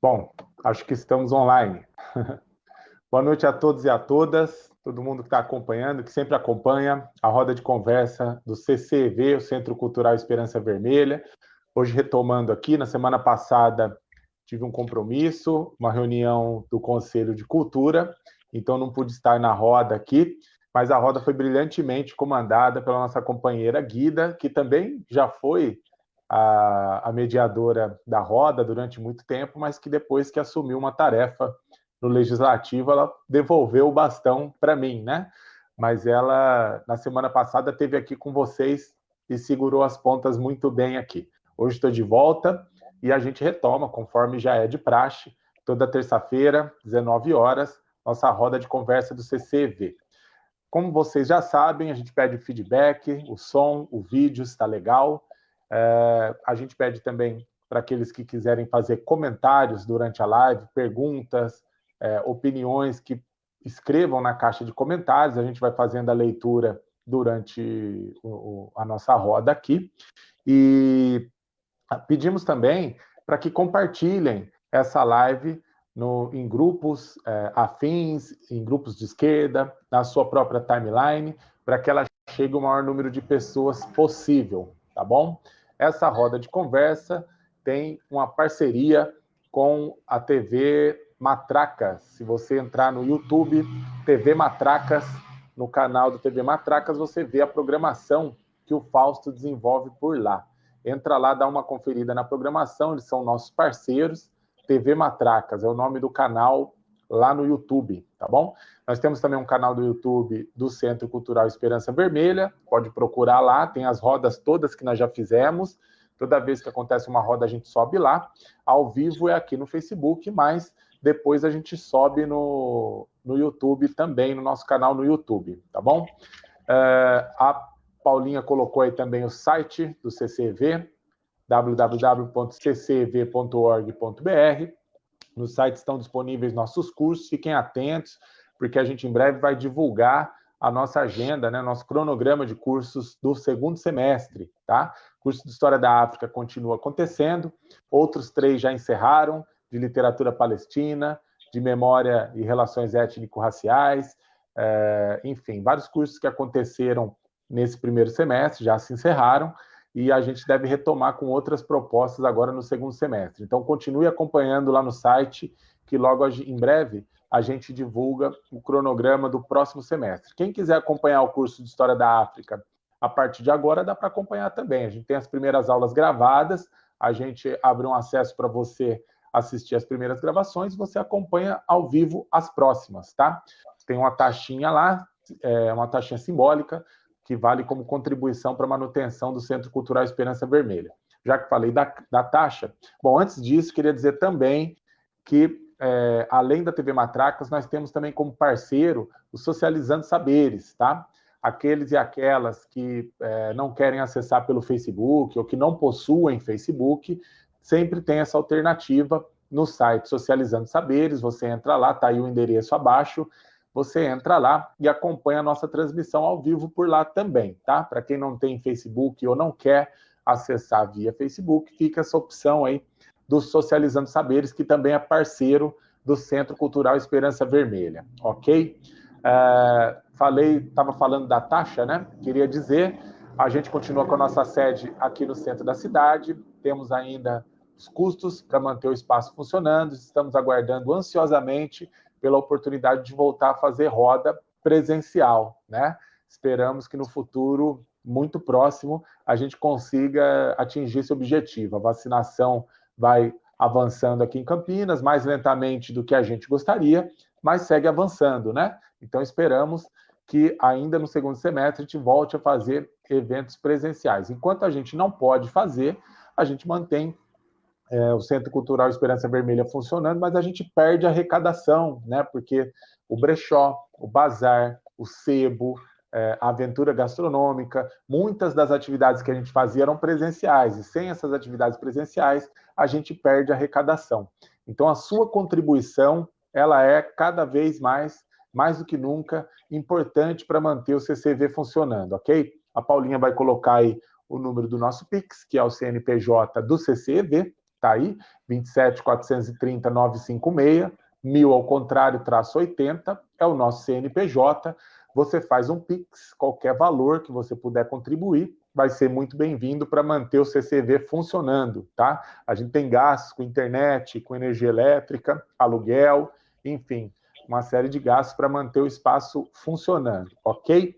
Bom, acho que estamos online. Boa noite a todos e a todas, todo mundo que está acompanhando, que sempre acompanha a roda de conversa do CCV, o Centro Cultural Esperança Vermelha. Hoje retomando aqui, na semana passada tive um compromisso, uma reunião do Conselho de Cultura, então não pude estar na roda aqui, mas a roda foi brilhantemente comandada pela nossa companheira Guida, que também já foi a, a mediadora da roda durante muito tempo, mas que depois que assumiu uma tarefa no legislativo, ela devolveu o bastão para mim, né? Mas ela, na semana passada, teve aqui com vocês e segurou as pontas muito bem aqui. Hoje estou de volta e a gente retoma, conforme já é de praxe, toda terça-feira, 19 horas, nossa roda de conversa do CCV. Como vocês já sabem, a gente pede feedback, o som, o vídeo está legal, é, a gente pede também para aqueles que quiserem fazer comentários durante a live, perguntas, é, opiniões, que escrevam na caixa de comentários, a gente vai fazendo a leitura durante o, a nossa roda aqui. E pedimos também para que compartilhem essa live no, em grupos é, afins, em grupos de esquerda, na sua própria timeline, para que ela chegue o maior número de pessoas possível, tá bom? Essa roda de conversa tem uma parceria com a TV Matracas. Se você entrar no YouTube, TV Matracas, no canal do TV Matracas, você vê a programação que o Fausto desenvolve por lá. Entra lá, dá uma conferida na programação, eles são nossos parceiros. TV Matracas é o nome do canal lá no YouTube, tá bom? Nós temos também um canal do YouTube do Centro Cultural Esperança Vermelha, pode procurar lá, tem as rodas todas que nós já fizemos, toda vez que acontece uma roda a gente sobe lá, ao vivo é aqui no Facebook, mas depois a gente sobe no, no YouTube também, no nosso canal no YouTube, tá bom? É, a Paulinha colocou aí também o site do CCV, www.ccv.org.br, no site estão disponíveis nossos cursos, fiquem atentos, porque a gente em breve vai divulgar a nossa agenda, né, nosso cronograma de cursos do segundo semestre, tá? O curso de História da África continua acontecendo, outros três já encerraram, de literatura palestina, de memória e relações étnico-raciais, é, enfim, vários cursos que aconteceram nesse primeiro semestre já se encerraram, e a gente deve retomar com outras propostas agora no segundo semestre. Então, continue acompanhando lá no site, que logo em breve a gente divulga o cronograma do próximo semestre. Quem quiser acompanhar o curso de História da África a partir de agora, dá para acompanhar também. A gente tem as primeiras aulas gravadas, a gente abre um acesso para você assistir as primeiras gravações, você acompanha ao vivo as próximas, tá? Tem uma taxinha lá, é uma taxinha simbólica, que vale como contribuição para a manutenção do Centro Cultural Esperança Vermelha. Já que falei da, da taxa, bom, antes disso, queria dizer também que, é, além da TV Matracas, nós temos também como parceiro o Socializando Saberes, tá? Aqueles e aquelas que é, não querem acessar pelo Facebook ou que não possuem Facebook, sempre tem essa alternativa no site Socializando Saberes, você entra lá, tá aí o endereço abaixo, você entra lá e acompanha a nossa transmissão ao vivo por lá também, tá? Para quem não tem Facebook ou não quer acessar via Facebook, fica essa opção aí do Socializando Saberes, que também é parceiro do Centro Cultural Esperança Vermelha, ok? Uh, falei, estava falando da taxa, né? Queria dizer, a gente continua com a nossa sede aqui no centro da cidade, temos ainda os custos para manter o espaço funcionando, estamos aguardando ansiosamente pela oportunidade de voltar a fazer roda presencial, né? Esperamos que no futuro muito próximo a gente consiga atingir esse objetivo. A vacinação vai avançando aqui em Campinas, mais lentamente do que a gente gostaria, mas segue avançando, né? Então esperamos que ainda no segundo semestre a gente volte a fazer eventos presenciais. Enquanto a gente não pode fazer, a gente mantém é, o Centro Cultural Esperança Vermelha funcionando, mas a gente perde a arrecadação, né? Porque o brechó, o bazar, o sebo, é, a aventura gastronômica, muitas das atividades que a gente fazia eram presenciais, e sem essas atividades presenciais, a gente perde a arrecadação. Então, a sua contribuição, ela é cada vez mais, mais do que nunca, importante para manter o CCV funcionando, ok? A Paulinha vai colocar aí o número do nosso PIX, que é o CNPJ do CCV, tá aí, 27 430 956, mil ao contrário, traço 80, é o nosso CNPJ. Você faz um Pix, qualquer valor que você puder contribuir, vai ser muito bem-vindo para manter o CCV funcionando, tá? A gente tem gastos com internet, com energia elétrica, aluguel, enfim, uma série de gastos para manter o espaço funcionando, ok?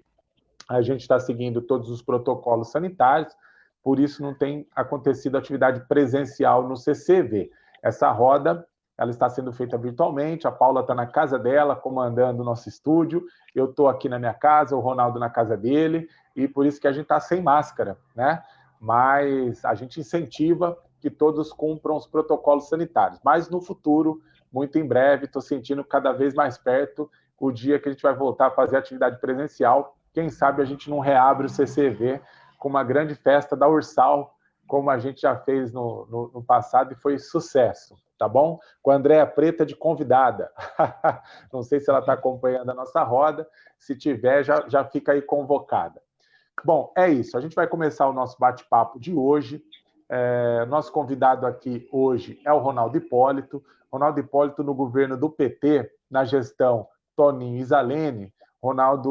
A gente está seguindo todos os protocolos sanitários, por isso não tem acontecido atividade presencial no CCV. Essa roda ela está sendo feita virtualmente, a Paula está na casa dela, comandando o nosso estúdio, eu estou aqui na minha casa, o Ronaldo na casa dele, e por isso que a gente está sem máscara, né? Mas a gente incentiva que todos cumpram os protocolos sanitários. Mas no futuro, muito em breve, estou sentindo cada vez mais perto o dia que a gente vai voltar a fazer atividade presencial. Quem sabe a gente não reabre o CCV com uma grande festa da Ursal, como a gente já fez no, no, no passado e foi sucesso tá bom? Com a Andréa Preta de convidada. Não sei se ela está acompanhando a nossa roda, se tiver, já, já fica aí convocada. Bom, é isso. A gente vai começar o nosso bate-papo de hoje. É, nosso convidado aqui hoje é o Ronaldo Hipólito. Ronaldo Hipólito no governo do PT, na gestão Toninho Isalene. Ronaldo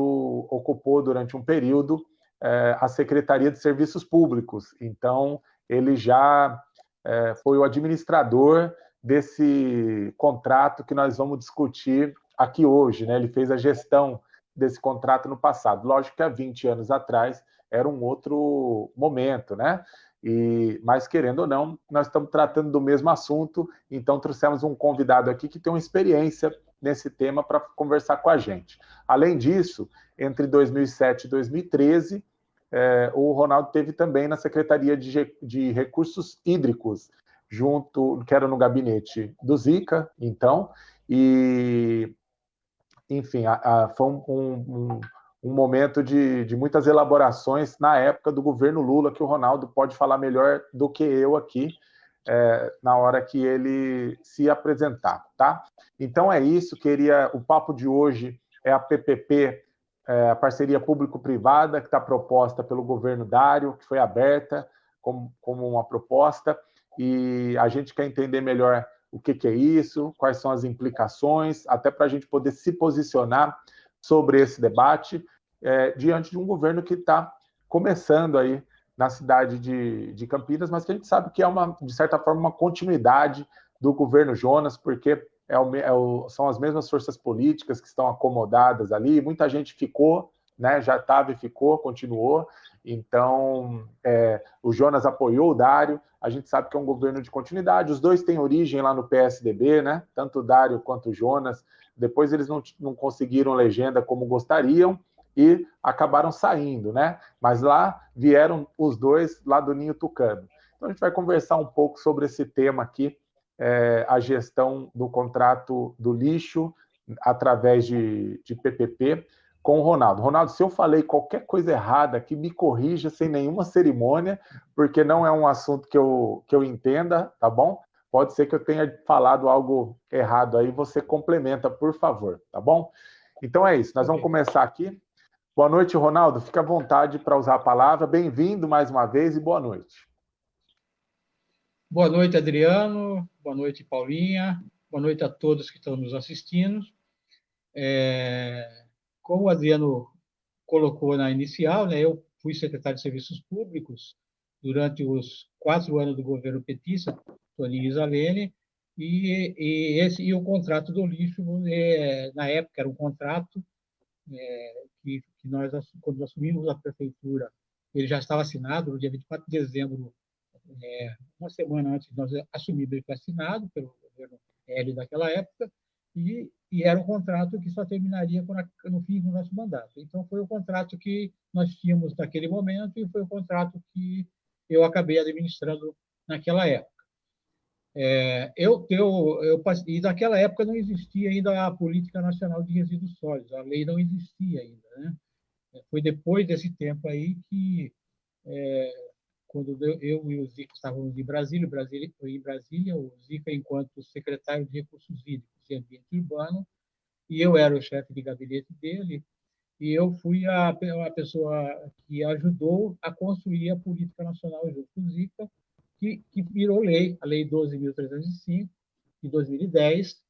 ocupou durante um período é, a Secretaria de Serviços Públicos. Então, ele já é, foi o administrador desse contrato que nós vamos discutir aqui hoje. Né? Ele fez a gestão desse contrato no passado. Lógico que há 20 anos atrás era um outro momento, né? E, mas, querendo ou não, nós estamos tratando do mesmo assunto, então trouxemos um convidado aqui que tem uma experiência nesse tema para conversar com a gente. Além disso, entre 2007 e 2013, é, o Ronaldo teve também na Secretaria de, de Recursos Hídricos, junto, que era no gabinete do Zica, então, e, enfim, a, a, foi um, um, um momento de, de, muitas elaborações na época do governo Lula, que o Ronaldo pode falar melhor do que eu aqui, é, na hora que ele se apresentar, tá? Então é isso, queria, o papo de hoje é a PPP, é, a parceria público-privada, que está proposta pelo governo Dário, que foi aberta como, como uma proposta, e a gente quer entender melhor o que, que é isso, quais são as implicações, até para a gente poder se posicionar sobre esse debate é, diante de um governo que está começando aí na cidade de, de, Campinas, mas que a gente sabe que é, uma, de certa forma, uma continuidade do governo Jonas, porque é o, é o, são as mesmas forças políticas que estão acomodadas ali, muita gente ficou, né, já estava e ficou, continuou, então, é, o Jonas apoiou o Dário, a gente sabe que é um governo de continuidade, os dois têm origem lá no PSDB, né? tanto o Dário quanto o Jonas. Depois eles não, não conseguiram legenda como gostariam e acabaram saindo, né? Mas lá vieram os dois lá do Ninho Tucano. Então a gente vai conversar um pouco sobre esse tema aqui, é, a gestão do contrato do lixo através de, de PPP com o Ronaldo. Ronaldo, se eu falei qualquer coisa errada aqui, me corrija sem nenhuma cerimônia, porque não é um assunto que eu, que eu entenda, tá bom? Pode ser que eu tenha falado algo errado aí, você complementa, por favor, tá bom? Então é isso, nós vamos começar aqui. Boa noite, Ronaldo. Fica à vontade para usar a palavra. Bem-vindo mais uma vez e boa noite. Boa noite, Adriano. Boa noite, Paulinha. Boa noite a todos que estão nos assistindo. É como o Adriano colocou na inicial, né, eu fui secretário de Serviços Públicos durante os quatro anos do governo petista, Toninho Isalene, e, e, esse, e o contrato do lixo, é, na época, era um contrato é, que, que, nós, quando assumimos a prefeitura, ele já estava assinado no dia 24 de dezembro, é, uma semana antes de nós assumirmos, ele foi assinado pelo governo L daquela época, e, e era um contrato que só terminaria no fim do nosso mandato. Então, foi o contrato que nós tínhamos naquele momento e foi o contrato que eu acabei administrando naquela época. É, eu, eu, eu, e naquela época não existia ainda a Política Nacional de Resíduos Sólidos, a lei não existia ainda. Né? Foi depois desse tempo aí que, é, quando eu e o Zica estávamos em Brasília, Brasília, em Brasília, o Zica enquanto secretário de Recursos Hídricos, de ambiente urbano, e eu era o chefe de gabinete dele, e eu fui a, a pessoa que ajudou a construir a política nacional junto com o Zica, que, que virou lei, a Lei 12.305, de 2010,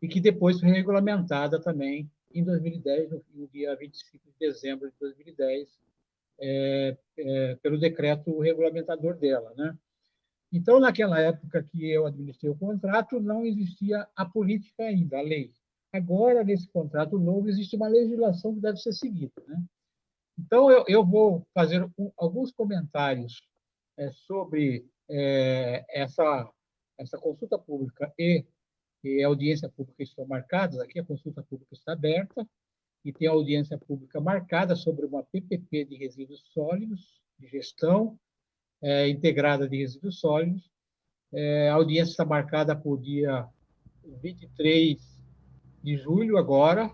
e que depois foi regulamentada também em 2010, no, dia 25 de dezembro de 2010, é, é, pelo decreto regulamentador dela. Né? Então, naquela época que eu administrei o contrato, não existia a política ainda, a lei. Agora, nesse contrato novo, existe uma legislação que deve ser seguida. Né? Então, eu, eu vou fazer um, alguns comentários é, sobre é, essa, essa consulta pública e, e a audiência pública estão marcadas. Aqui a consulta pública está aberta e tem a audiência pública marcada sobre uma PPP de resíduos sólidos, de gestão é, integrada de resíduos sólidos. É, a audiência está marcada para o dia 23 de julho, agora.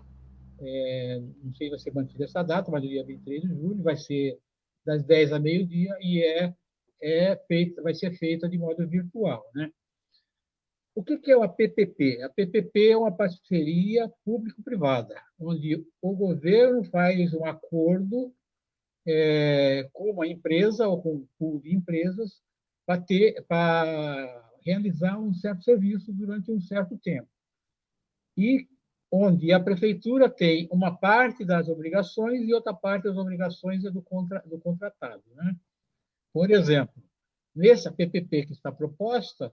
É, não sei se vai ser mantida essa data, mas o dia 23 de julho vai ser das 10 a meio-dia e é, é feita, vai ser feita de modo virtual. Né? O que é uma PPP? A PPP é uma parceria público-privada, onde o governo faz um acordo é, com uma empresa ou com um pool de empresas para, ter, para realizar um certo serviço durante um certo tempo. E onde a prefeitura tem uma parte das obrigações e outra parte das obrigações é do, contra, do contratado. Né? Por exemplo, nessa PPP que está proposta,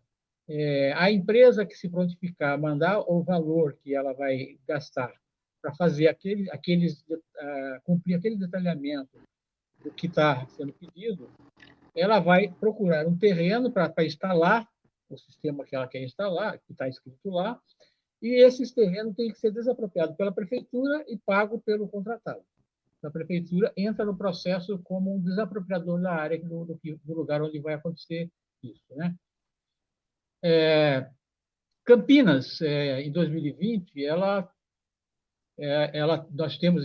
é, a empresa que se prontificar a mandar o valor que ela vai gastar para fazer aquele, aqueles, uh, cumprir aquele detalhamento do que está sendo pedido, ela vai procurar um terreno para instalar o sistema que ela quer instalar, que está escrito lá, e esses terrenos têm que ser desapropriados pela prefeitura e pago pelo contratado. A prefeitura entra no processo como um desapropriador da área do, do, do lugar onde vai acontecer isso. Né? É, Campinas, é, em 2020, ela, é, ela, nós temos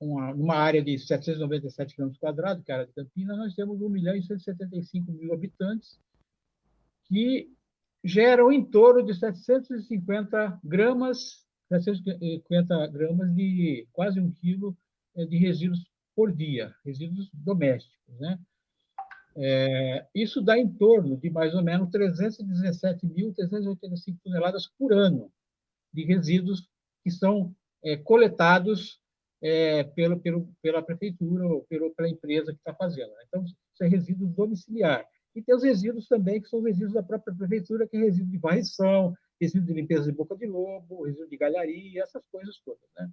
uma, uma área de 797 km quadrados, que é a área de Campinas, nós temos 1 milhão e 175 mil habitantes, que geram em torno de 750 gramas, 750 gramas de quase um quilo de resíduos por dia, resíduos domésticos. Né? É, isso dá em torno de mais ou menos 317.385 toneladas por ano de resíduos que são é, coletados é, pelo, pelo, pela prefeitura ou pelo, pela empresa que está fazendo. Né? Então, isso é resíduo domiciliar. E tem os resíduos também, que são resíduos da própria prefeitura, que é resíduo de varrição, resíduo de limpeza de boca de lobo, resíduo de galharia, essas coisas todas. Né?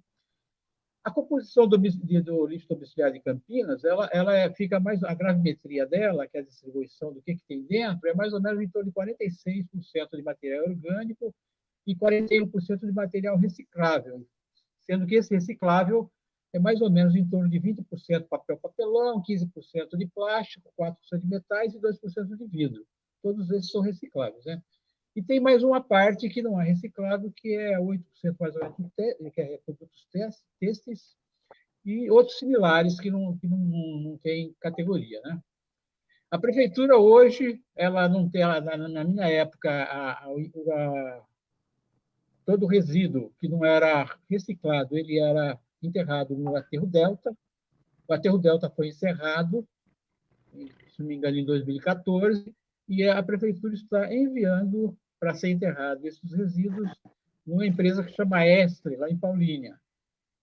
A composição do, do lixo domiciliar de Campinas, ela, ela é, fica mais a gravimetria dela, que é a distribuição do que, que tem dentro, é mais ou menos em torno de 46% de material orgânico e 41% de material reciclável, sendo que esse reciclável é mais ou menos em torno de 20% papel papelão, 15% de plástico, 4% de metais e 2% de vidro. Todos esses são recicláveis. Né? E tem mais uma parte que não é reciclado, que é 8% mais ou menos, que é produtos têxteis, e outros similares que não, que não, não tem categoria. Né? A prefeitura hoje, ela não tem, ela, na, minha época, a, a, todo resíduo que não era reciclado, ele era enterrado no aterro Delta. O aterro Delta foi encerrado, se não me engano, em 2014, e a prefeitura está enviando para ser enterrado esses resíduos numa empresa que chama Estre, lá em Paulínia.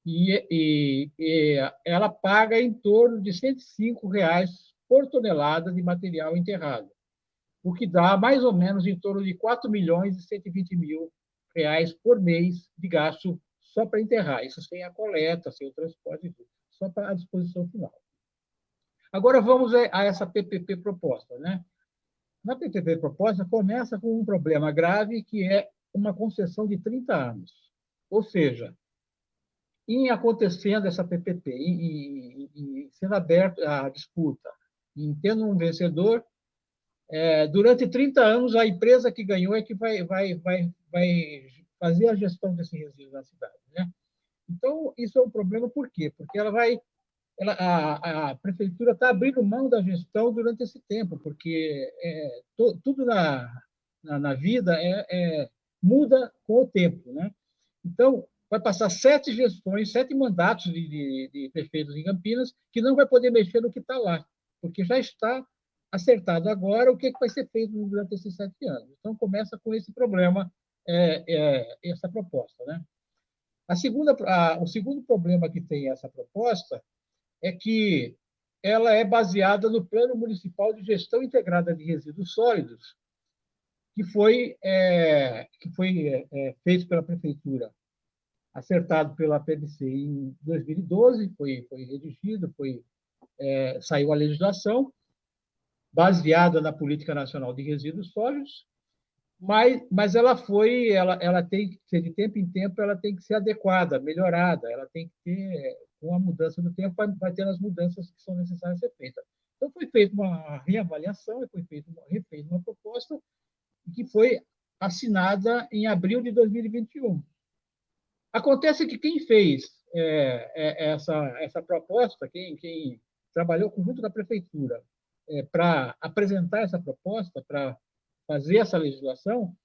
E, e, e, ela paga em torno de 105 reais por tonelada de material enterrado, o que dá mais ou menos em torno de 4 milhões e 120 mil reais por mês de gasto só para enterrar, isso sem a coleta, sem o transporte, só para a disposição final. Agora vamos a essa PPP proposta. Né? Na PPP proposta, começa com um problema grave, que é uma concessão de 30 anos. Ou seja, em acontecendo essa PPP, e, sendo aberta a disputa, em tendo um vencedor, é, durante 30 anos, a empresa que ganhou é que vai, vai, vai, vai fazer a gestão desse resíduo na cidade. Né? Então, isso é um problema, por quê? Porque ela vai, ela, a, a prefeitura está abrindo mão da gestão durante esse tempo, porque é, to, tudo na, na, na vida é, é, muda com o tempo. Né? Então, vai passar sete gestões, sete mandatos de, de, de prefeitos em Campinas, que não vai poder mexer no que está lá, porque já está acertado agora o que, que vai ser feito durante esses sete anos. Então, começa com esse problema, é, é, essa proposta. Né? A segunda, a, o segundo problema que tem essa proposta é que ela é baseada no Plano Municipal de Gestão Integrada de Resíduos Sólidos, que foi, é, que foi é, é feito pela Prefeitura, acertado pela PDC em 2012, foi, foi redigido, foi, é, saiu a legislação, baseada na Política Nacional de Resíduos Sólidos, mas, mas ela foi, ela, ela tem que ser de tempo em tempo, ela tem que ser adequada, melhorada, ela tem que ter, com a mudança do tempo, vai, vai ter as mudanças que são necessárias ser feitas. Então, foi feita uma reavaliação, foi feita uma, refeita uma proposta que foi assinada em abril de 2021. Acontece que quem fez é, é, essa, essa proposta, quem, quem trabalhou junto da prefeitura é, para apresentar essa proposta, para fazer essa legislação,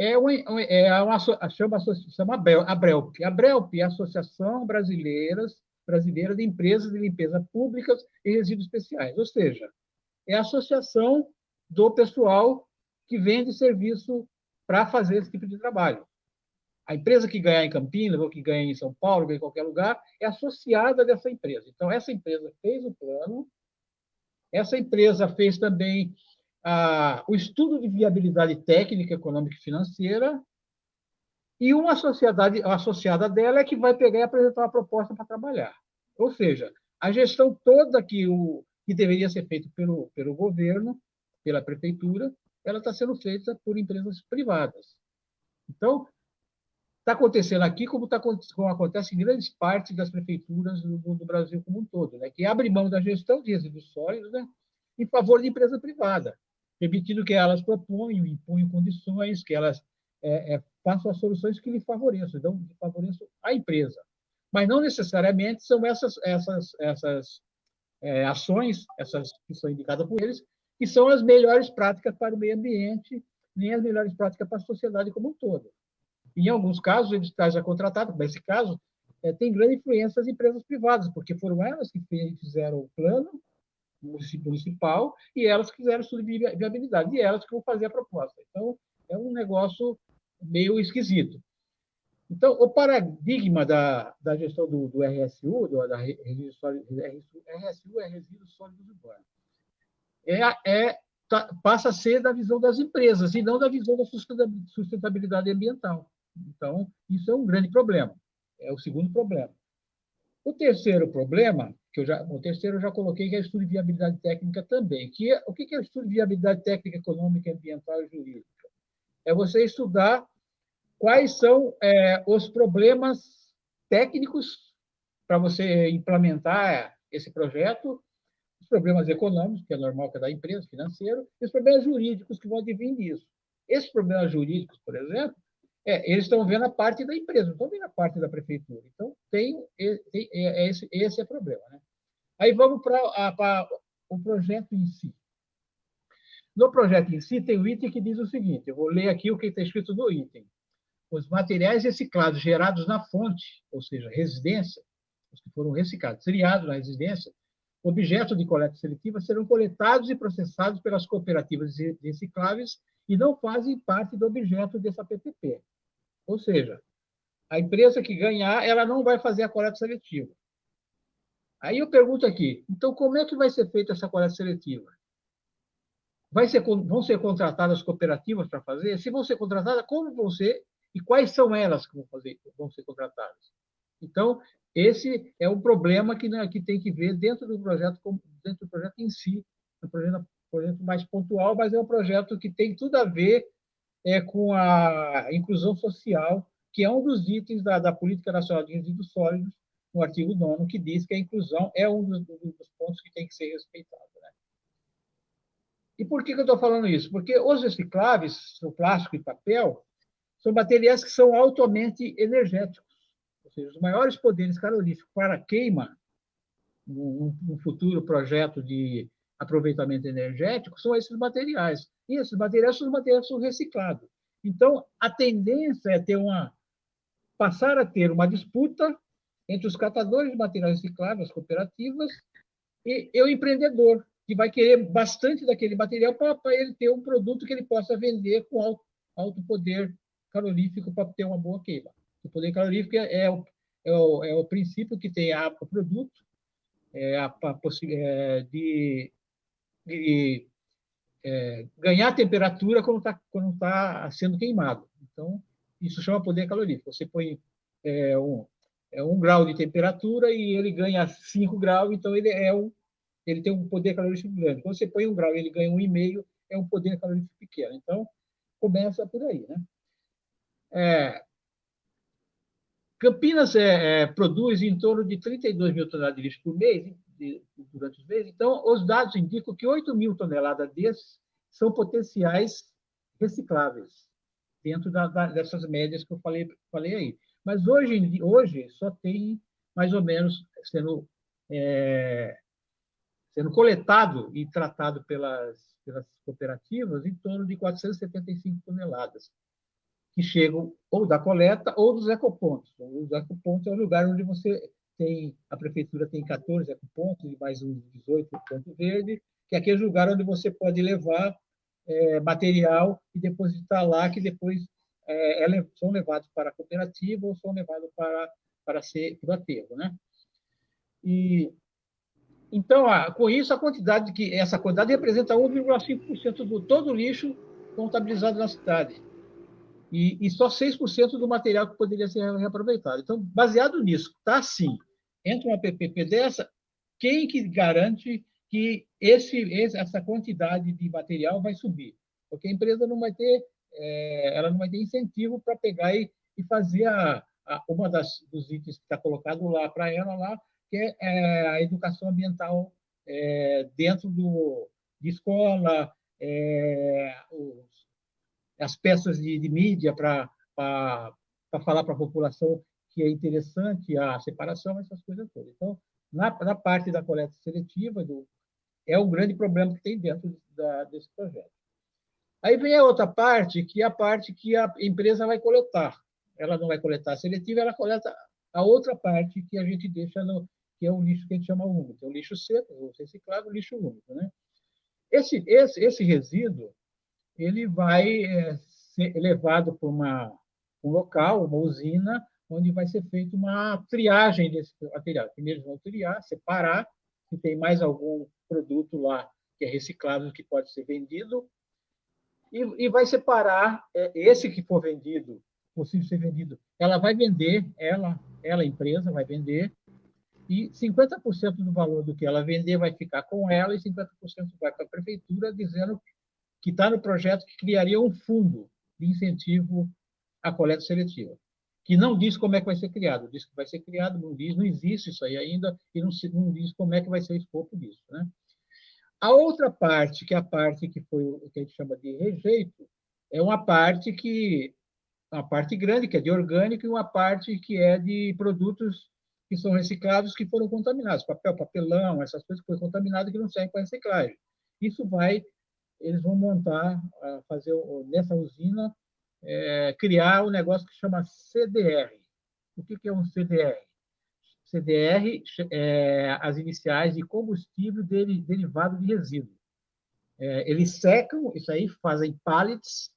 é uma, é uma chama, chama a Brelp. A Brelp é a Associação Brasileira, Brasileira de Empresas de Limpeza Públicas e Resíduos Especiais, ou seja, é a associação do pessoal que vende serviço para fazer esse tipo de trabalho. A empresa que ganhar em Campinas, ou que ganha em São Paulo, ou em qualquer lugar, é associada dessa empresa. Então, essa empresa fez o plano, essa empresa fez também ah, o estudo de viabilidade técnica, econômica e financeira, e uma sociedade associada dela é que vai pegar e apresentar uma proposta para trabalhar. Ou seja, a gestão toda que, o, que deveria ser feita pelo, pelo governo, pela prefeitura, ela está sendo feita por empresas privadas. Então, está acontecendo aqui como, tá, como acontece em grandes partes das prefeituras do, do, Brasil como um todo, né? que abre mão da gestão de resíduos sólidos né? em favor de empresa privada permitindo que elas proponham, imponham condições, que elas é, é, façam as soluções que lhe favoreçam, então, favoreçam a empresa. Mas não necessariamente são essas, essas, essas é, ações, essas que são indicadas por eles, que são as melhores práticas para o meio ambiente, nem as melhores práticas para a sociedade como um todo. Em alguns casos, eles trazem a contratada, nesse caso, é, tem grande influência das empresas privadas, porque foram elas que fizeram o plano, municipal e elas quiseram estudo de viabilidade, e elas que vão fazer a proposta. Então, é um negócio meio esquisito. Então, o paradigma da, da gestão do, do RSU, do, da resíduos RSU é resíduos sólidos urbanos, é, é, tá, passa a ser da visão das empresas e não da visão da sustentabilidade ambiental. Então, isso é um grande problema. É o segundo problema. O terceiro problema que eu já, o terceiro eu já coloquei, que é o estudo de viabilidade técnica também. Que é, o que é o estudo de viabilidade técnica, econômica, ambiental e jurídica? É você estudar quais são é, os problemas técnicos para você implementar esse projeto, os problemas econômicos, que é normal que é da empresa, financeiro, e os problemas jurídicos que vão advir disso. Esses problemas jurídicos, por exemplo, é, eles estão vendo a parte da empresa, não estão vendo a parte da prefeitura. Então, tem, tem é, é esse, esse é o problema. Né? Aí vamos para o projeto em si. No projeto em si, tem o item que diz o seguinte: eu vou ler aqui o que está escrito no item. Os materiais reciclados gerados na fonte, ou seja, residência, os que foram reciclados, triados na residência, objeto de coleta seletiva, serão coletados e processados pelas cooperativas recicláveis e não fazem parte do objeto dessa PPP. Ou seja, a empresa que ganhar, ela não vai fazer a coleta seletiva. Aí eu pergunto aqui, então como é que vai ser feita essa coleta seletiva? Ser, vão ser contratadas cooperativas para fazer? Se vão ser contratadas, como vão ser e quais são elas que vão, fazer, vão ser contratadas? Então, esse é um problema que, né, que tem que ver dentro do projeto, dentro do projeto em si, um projeto, um projeto mais pontual, mas é um projeto que tem tudo a ver é, com a inclusão social, que é um dos itens da, da Política Nacional de Resíduos Sólidos, no artigo 9 que diz que a inclusão é um dos, dos pontos que tem que ser respeitado. Né? E por que, que eu estou falando isso? Porque os recicláveis, o plástico e papel, são materiais que são altamente energéticos. Ou seja, os maiores poderes caloríficos para queima, num, num futuro projeto de aproveitamento energético, são esses materiais. E esses materiais são os materiais são reciclados. Então, a tendência é ter uma passar a ter uma disputa entre os catadores de materiais recicláveis, as cooperativas, e, e o empreendedor, que vai querer bastante daquele material para ele ter um produto que ele possa vender com alto, alto poder calorífico para ter uma boa queima. O poder calorífico é, é, o, é, o, é o princípio que tem a, o produto é, a, a é, de, é, ganhar temperatura quando está quando tá sendo queimado. Então, isso chama poder calorífico. Você põe é, um, é um grau de temperatura e ele ganha 5 graus, então ele é um, ele tem um poder calorífico grande. Quando você põe um grau e ele ganha um e meio, é um poder calorífico pequeno. Então, começa por aí. Né? É, Campinas é, é, produz em torno de 32 mil toneladas de lixo por mês, de, durante os meses. Então, os dados indicam que 8 mil toneladas desses são potenciais recicláveis, dentro da, da, dessas médias que eu falei, falei aí. Mas hoje, hoje só tem mais ou menos sendo, é, sendo coletado e tratado pelas, pelas cooperativas em torno de 475 toneladas, que chegam ou da coleta ou dos ecopontos. Os ecopontos é o lugar onde você tem, a prefeitura tem 14 ecopontos e mais uns 18 pontos verde, que é aquele lugar onde você pode levar é, material e depositar lá, que depois é, é, são levados para a cooperativa ou são levados para, para ser para o aterro. Né? E, então, com isso, a quantidade que essa quantidade representa 1,5% do todo o lixo contabilizado na cidade. E, e só 6% do material que poderia ser reaproveitado. Então, baseado nisso, está assim, entra uma PPP dessa, quem que garante que esse, essa quantidade de material vai subir? Porque a empresa não vai ter é, ela não vai ter incentivo para pegar e, e fazer a, a, uma das dos itens que está colocado lá para ela lá, que é, é, a educação ambiental é, dentro do, de escola, é, os, as peças de, de mídia para falar para a população que é interessante a separação, essas coisas todas. Então, na, na parte da coleta seletiva, do, é o grande problema que tem dentro da, desse projeto. Aí vem a outra parte, que é a parte que a empresa vai coletar. Ela não vai coletar a seletiva, ela coleta a outra parte que a gente deixa no que é o lixo que a gente chama úmido, é o lixo seco, o reciclável, o lixo úmido, né? Esse esse esse resíduo ele vai é, ser levado para uma um local, uma usina, onde vai ser feita uma triagem desse material. Primeiro vão triar, separar se tem mais algum produto lá que é reciclável que pode ser vendido e, e vai separar é, esse que for vendido, possível ser vendido. Ela vai vender, ela, ela empresa vai vender, e 50% do valor do que ela vender vai ficar com ela e 50% vai para a prefeitura, dizendo que está no projeto que criaria um fundo de incentivo à coleta seletiva, que não diz como é que vai ser criado, diz que vai ser criado, não diz, não existe isso aí ainda, e não, não diz como é que vai ser o escopo disso. Né? A outra parte, que é a parte que foi o que a gente chama de rejeito, é uma parte que uma parte grande que é de orgânico e uma parte que é de produtos que são reciclados que foram contaminados, papel, papelão, essas coisas que foram contaminadas que não servem para reciclagem. Isso vai, eles vão montar, fazer nessa usina, é, criar um negócio que chama CDR. O que é um CDR? CDR, é, as iniciais de combustível derivado de resíduo. É, eles secam isso aí, fazem pallets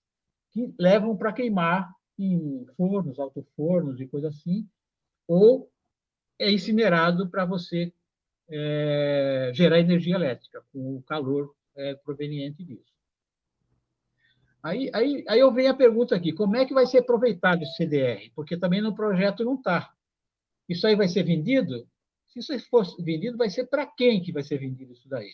que levam para queimar em fornos, autofornos e coisa assim, ou é incinerado para você é, gerar energia elétrica com o calor é, proveniente disso. Aí, aí, aí eu venho a pergunta aqui, como é que vai ser aproveitado esse CDR? Porque também no projeto não está. Isso aí vai ser vendido? Se isso for vendido, vai ser para quem que vai ser vendido isso daí?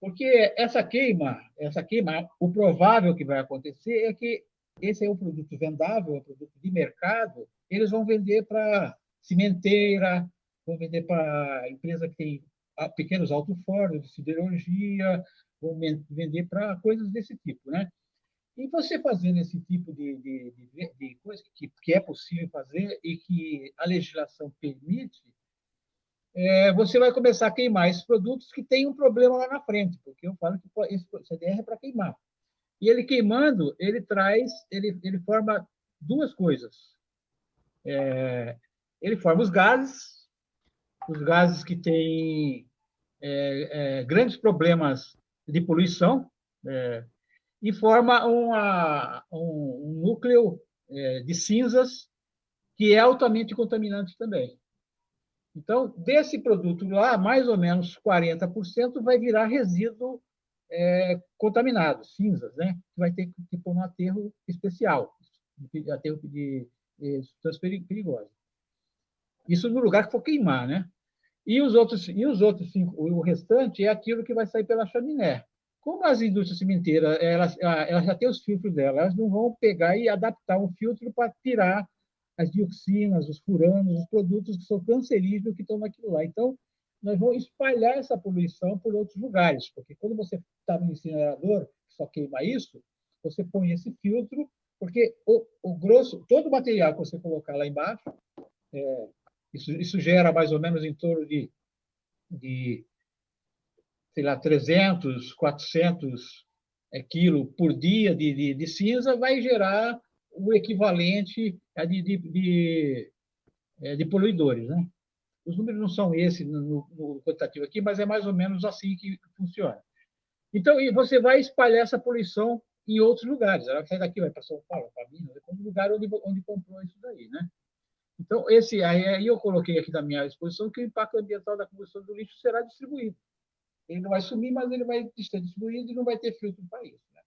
Porque essa queima, essa queima, o provável que vai acontecer é que esse é um produto vendável, é um produto de mercado, eles vão vender para cimenteira, vão vender para empresa que tem pequenos alto-fornos de siderurgia, vão vender para coisas desse tipo, né? E você fazendo esse tipo de, de, de, de coisa que, que, é possível fazer e que a legislação permite, é, você vai começar a queimar esses produtos que têm um problema lá na frente, porque eu falo que esse CDR é para queimar. E ele queimando, ele traz, ele, ele forma duas coisas. É, ele forma os gases, os gases que têm é, é, grandes problemas de poluição é, e forma uma, um, um núcleo é, de cinzas que é altamente contaminante também. Então, desse produto lá, mais ou menos 40% vai virar resíduo é, contaminado, cinzas, né? Vai ter que pôr no aterro especial, aterro de, de substâncias perigosas. Isso no lugar que for queimar, né? E os outros, e os outros cinco, o restante é aquilo que vai sair pela chaminé. Como as indústrias cimenteiras, elas, elas já têm os filtros delas, elas não vão pegar e adaptar um filtro para tirar as dioxinas, os furanos, os produtos que são cancerígenos que estão naquilo lá. Então, nós vamos espalhar essa poluição por outros lugares, porque quando você está no incinerador, só queima isso, você põe esse filtro, porque o, o grosso, todo o material que você colocar lá embaixo, é, isso, isso gera mais ou menos em torno de, de sei lá, 300, 400 é, quilos por dia de, de, de cinza, vai gerar o equivalente a de, de, de, é, poluidores. Né? Os números não são esses no, no quantitativo aqui, mas é mais ou menos assim que funciona. Então, você vai espalhar essa poluição em outros lugares. Ela sai daqui, vai para São Paulo, para Minas, é um lugar onde, onde comprou isso daí. Né? Então, esse aí eu coloquei aqui na minha exposição que o impacto ambiental da combustão do lixo será distribuído. Ele não vai sumir, mas ele vai ser distribuído e não vai ter filtro para isso. Né?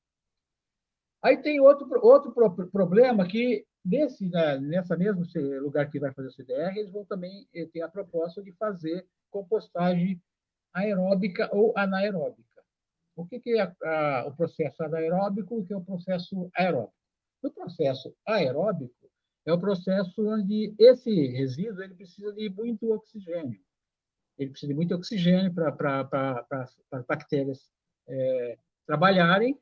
Aí tem outro, outro problema que, nesse, né, nessa mesmo lugar que vai fazer o CDR, eles vão também eh, ter a proposta de fazer compostagem aeróbica ou anaeróbica. O que, que é a, a, o processo anaeróbico e o que é o processo aeróbico? No processo aeróbico, é o processo onde esse resíduo ele precisa de muito oxigênio. Ele precisa de muito oxigênio para as bactérias é, trabalharem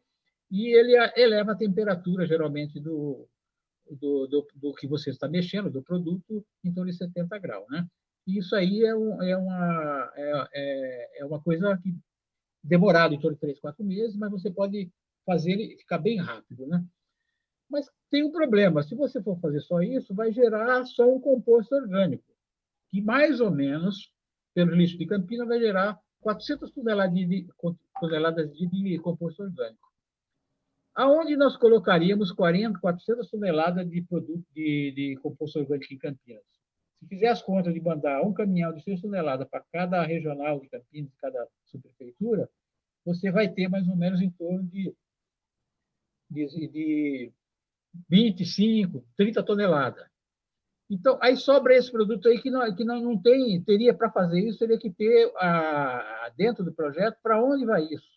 e ele eleva a temperatura, geralmente, do, do, do, do, que você está mexendo, do produto, em torno de 70 graus. Né? E isso aí é, um, é, uma, é, é, é uma coisa que demorada em torno de 3, 4 meses, mas você pode fazer ele ficar bem rápido. Né? Mas tem um problema, se você for fazer só isso, vai gerar só um composto orgânico, que mais ou menos, pelo lixo de Campina, vai gerar 400 toneladas de, toneladas de composto orgânico aonde nós colocaríamos 40, 400 toneladas de produto de, de composto orgânico em Campinas? Se fizer as contas de mandar um caminhão de 6 toneladas para cada regional de Campinas, cada subprefeitura, você vai ter mais ou menos em torno de, de, de 25, 30 toneladas. Então, aí sobra esse produto aí que não, que não, não tem, teria para fazer isso, teria que ter a, dentro do projeto para onde vai isso.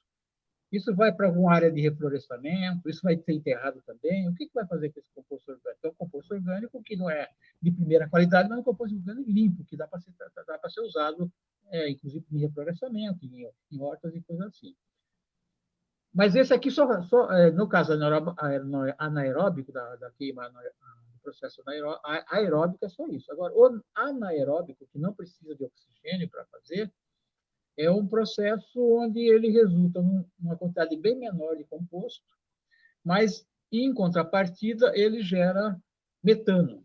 Isso vai para alguma área de reflorestamento, isso vai ser enterrado também. O que, que vai fazer com esse composto orgânico? Um composto orgânico que não é de primeira qualidade, mas é um composto orgânico limpo, que dá para ser, dá ser usado, é, inclusive, em reflorestamento, em, em hortas e coisas assim. Mas esse aqui, só, só é, no caso anaeróbico, da, da queima processo aeróbico, é só isso. Agora, o anaeróbico, que não precisa de oxigênio para fazer, é um processo onde ele resulta numa quantidade bem menor de composto, mas, em contrapartida, ele gera metano,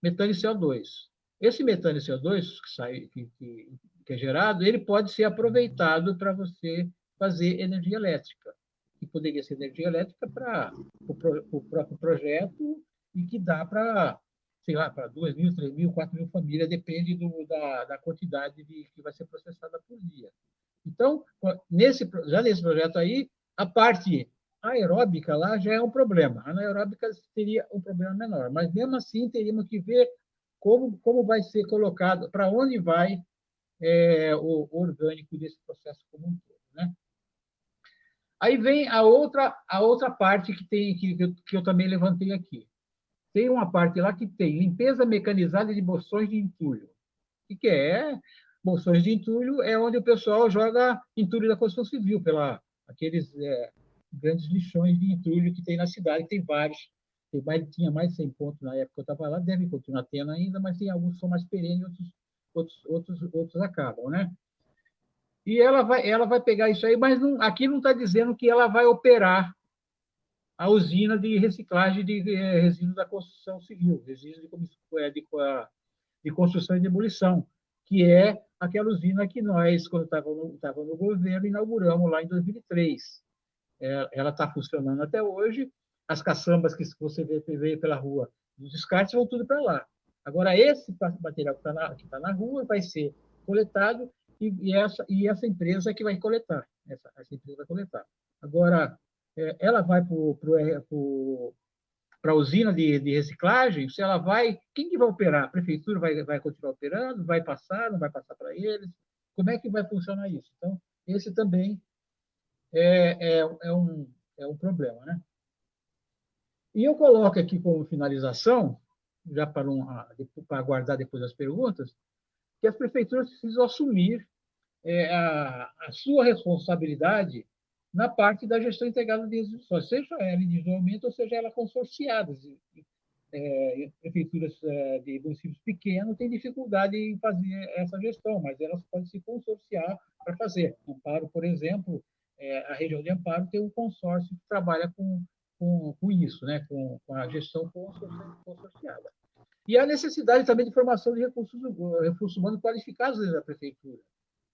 metano e CO2. Esse metano e CO2 que, sai, que, que, que é gerado, ele pode ser aproveitado para você fazer energia elétrica, que poderia ser energia elétrica para o pro, próprio projeto e que dá para sei lá, para 2 mil, 3 mil, 4 mil famílias, depende do, da, da quantidade de, que vai ser processada por dia. Então, nesse, já nesse projeto aí, a parte aeróbica lá já é um problema. A anaeróbica teria um problema menor, mas mesmo assim teríamos que ver como, como vai ser colocado, para onde vai é, o, orgânico desse processo como um todo. Né? Aí vem a outra, a outra parte que, tem, que, que eu também levantei aqui tem uma parte lá que tem limpeza mecanizada de bolsões de entulho. O que é? Bolsões de entulho é onde o pessoal joga entulho da construção civil, pela aqueles é, grandes lixões de entulho que tem na cidade, tem vários. Tem mais, tinha mais de 100 pontos na época que eu estava lá, deve continuar tendo ainda, mas tem alguns que são mais perenes, outros, outros, outros, outros acabam, né? E ela vai, ela vai pegar isso aí, mas não, aqui não está dizendo que ela vai operar a usina de reciclagem de eh, resíduos da construção civil, resíduos de, de, de construção e demolição, que é aquela usina que nós, quando estava no, no governo, inauguramos lá em 2003. É, ela está funcionando até hoje. As caçambas que você vê, vê pela rua, os descartes vão tudo para lá. Agora, esse material que está na, tá na rua vai ser coletado e, e, essa, e essa empresa que vai coletar. Essa, essa empresa vai coletar. Agora, ela vai para a usina de, de, reciclagem, se ela vai, quem que vai operar? A prefeitura vai, vai continuar operando? Vai passar? Não vai passar para eles? Como é que vai funcionar isso? Então, esse também é, é, é, um, é um problema. Né? E eu coloco aqui como finalização, já para, um, para aguardar depois as perguntas, que as prefeituras precisam assumir é, a, a, sua responsabilidade na parte da gestão integrada de resíduos seja ela individualmente ou seja ela consorciada. É, prefeituras é, de municípios pequenos têm dificuldade em fazer essa gestão, mas elas podem se consorciar para fazer. Amparo, por exemplo, é, a região de Amparo tem um consórcio que trabalha com, com, com isso, né? com, com a gestão consorciada. E a necessidade também de formação de recursos, recursos humanos qualificados dentro da prefeitura.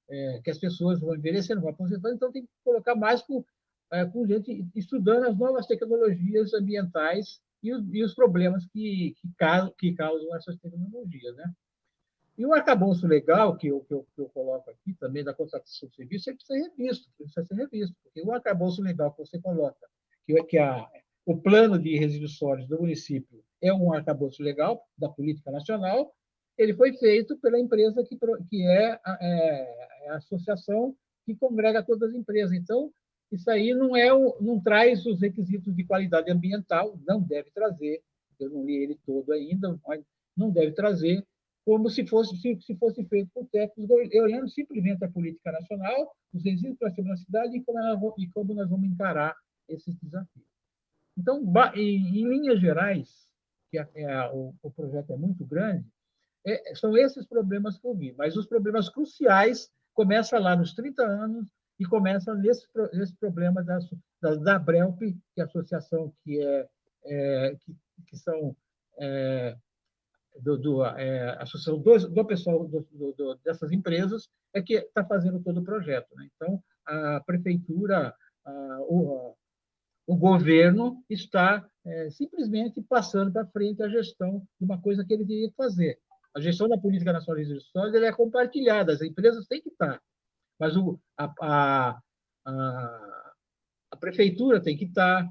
É, que as pessoas vão envelhecendo, vão aposentando, então tem que colocar mais com, é, com gente estudando as novas tecnologias ambientais e os, e os problemas que, que, causam, que causam essas tecnologias. Né? E o arcabouço legal, que eu, que, eu, que eu coloco aqui também, da contratação de serviço, ele precisa ser revisto, precisa ser revisto, porque o arcabouço legal que você coloca, que, que a, o plano de resíduos sólidos do município é um arcabouço legal da política nacional, ele foi feito pela empresa que, que é, é, a associação que congrega todas as empresas. Então, isso aí não, é não traz os requisitos de qualidade ambiental, não deve trazer, eu não li ele todo ainda, mas não deve trazer, como se fosse, se, se fosse feito por técnicos, olhando simplesmente a política nacional, os resíduos para a cidade e como, e como nós vamos encarar esses desafios. Então, em, em linhas gerais, que é, é, o, o, projeto é muito grande, é, são esses problemas que eu vi. Mas os problemas cruciais começam lá nos 30 anos e começam nesse, nesse problema da, da, da BRELP, que é a associação que, é, é que, que são é, do, do é, associação do, do pessoal do, do, dessas empresas é que está fazendo todo o projeto. Né? Então, a prefeitura, a, o, o governo está é, simplesmente passando para frente a gestão de uma coisa que ele que fazer. A gestão da política nacional de resíduos é compartilhada, as empresas têm que estar, mas o, a, a, a, a, prefeitura tem que estar,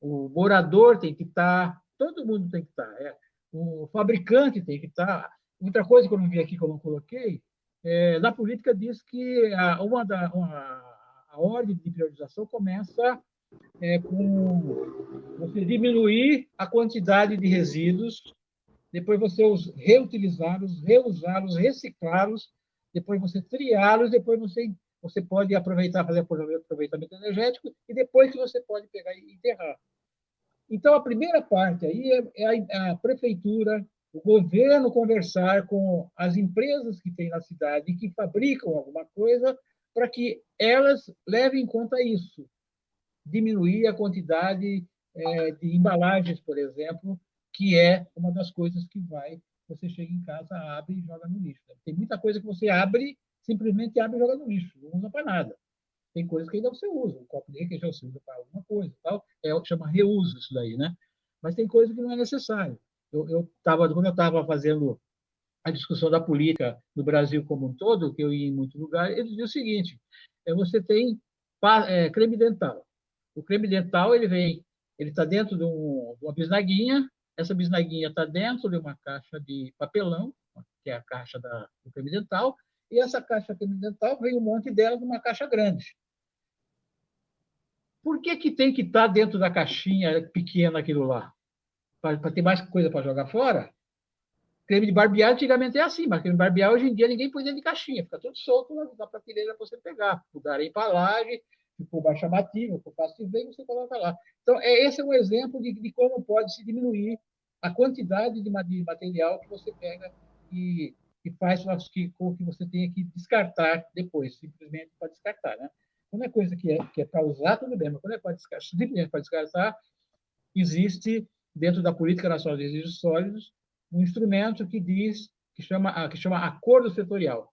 o morador tem que estar, todo mundo tem que estar, é, o fabricante tem que estar. Outra coisa que eu não vi aqui, que eu não coloquei, é, na política diz que a, uma da, uma, a ordem de priorização começa é, com você diminuir a quantidade de resíduos, depois você os reutilizá-los, reusá-los, reciclá-los, depois você triá-los, depois você você pode aproveitar, fazer aproveitamento energético e depois que você pode pegar e enterrar. Então, a primeira parte aí é, é a, a prefeitura, o governo conversar com as empresas que tem na cidade que fabricam alguma coisa para que elas levem em conta isso diminuir a quantidade é, de embalagens, por exemplo, que é uma das coisas que vai, você chega em casa, abre e joga no lixo. Tem muita coisa que você abre, simplesmente abre e joga no lixo, não usa para nada. Tem coisas que ainda você usa, um copo de requeijão você usa para alguma coisa, tal. É, chama reuso isso daí, né? Mas tem coisa que não é necessário. Eu, eu tava, quando eu estava fazendo a discussão da política no Brasil como um todo, que eu ia em muito lugar, eles diziam o seguinte: é, você tem é, creme dental, o creme dental ele vem, ele está dentro de, um, de, uma bisnaguinha. Essa bisnaguinha está dentro de uma caixa de papelão, que é a caixa da, do creme dental. E essa caixa creme dental vem um monte dela numa caixa grande. Por que, que tem que estar tá dentro da caixinha pequena aquilo lá? Para ter mais coisa para jogar fora? Creme de barbear antigamente é assim, mas creme de barbear hoje em dia ninguém põe dentro de caixinha, fica tudo solto na prateleira para você pegar. Mudar a embalagem, for mais chamativo, for fácil de ver, você coloca lá. Então, é, esse é um exemplo de, de como pode se diminuir a quantidade de, material que você pega e, e faz que, com que você tenha que descartar depois, simplesmente para descartar. Né? Quando é coisa que é, que é para usar, tudo bem, mas quando é para descartar, simplesmente para descartar, existe, dentro da Política Nacional de Resíduos Sólidos, um instrumento que diz que chama, que chama acordo setorial.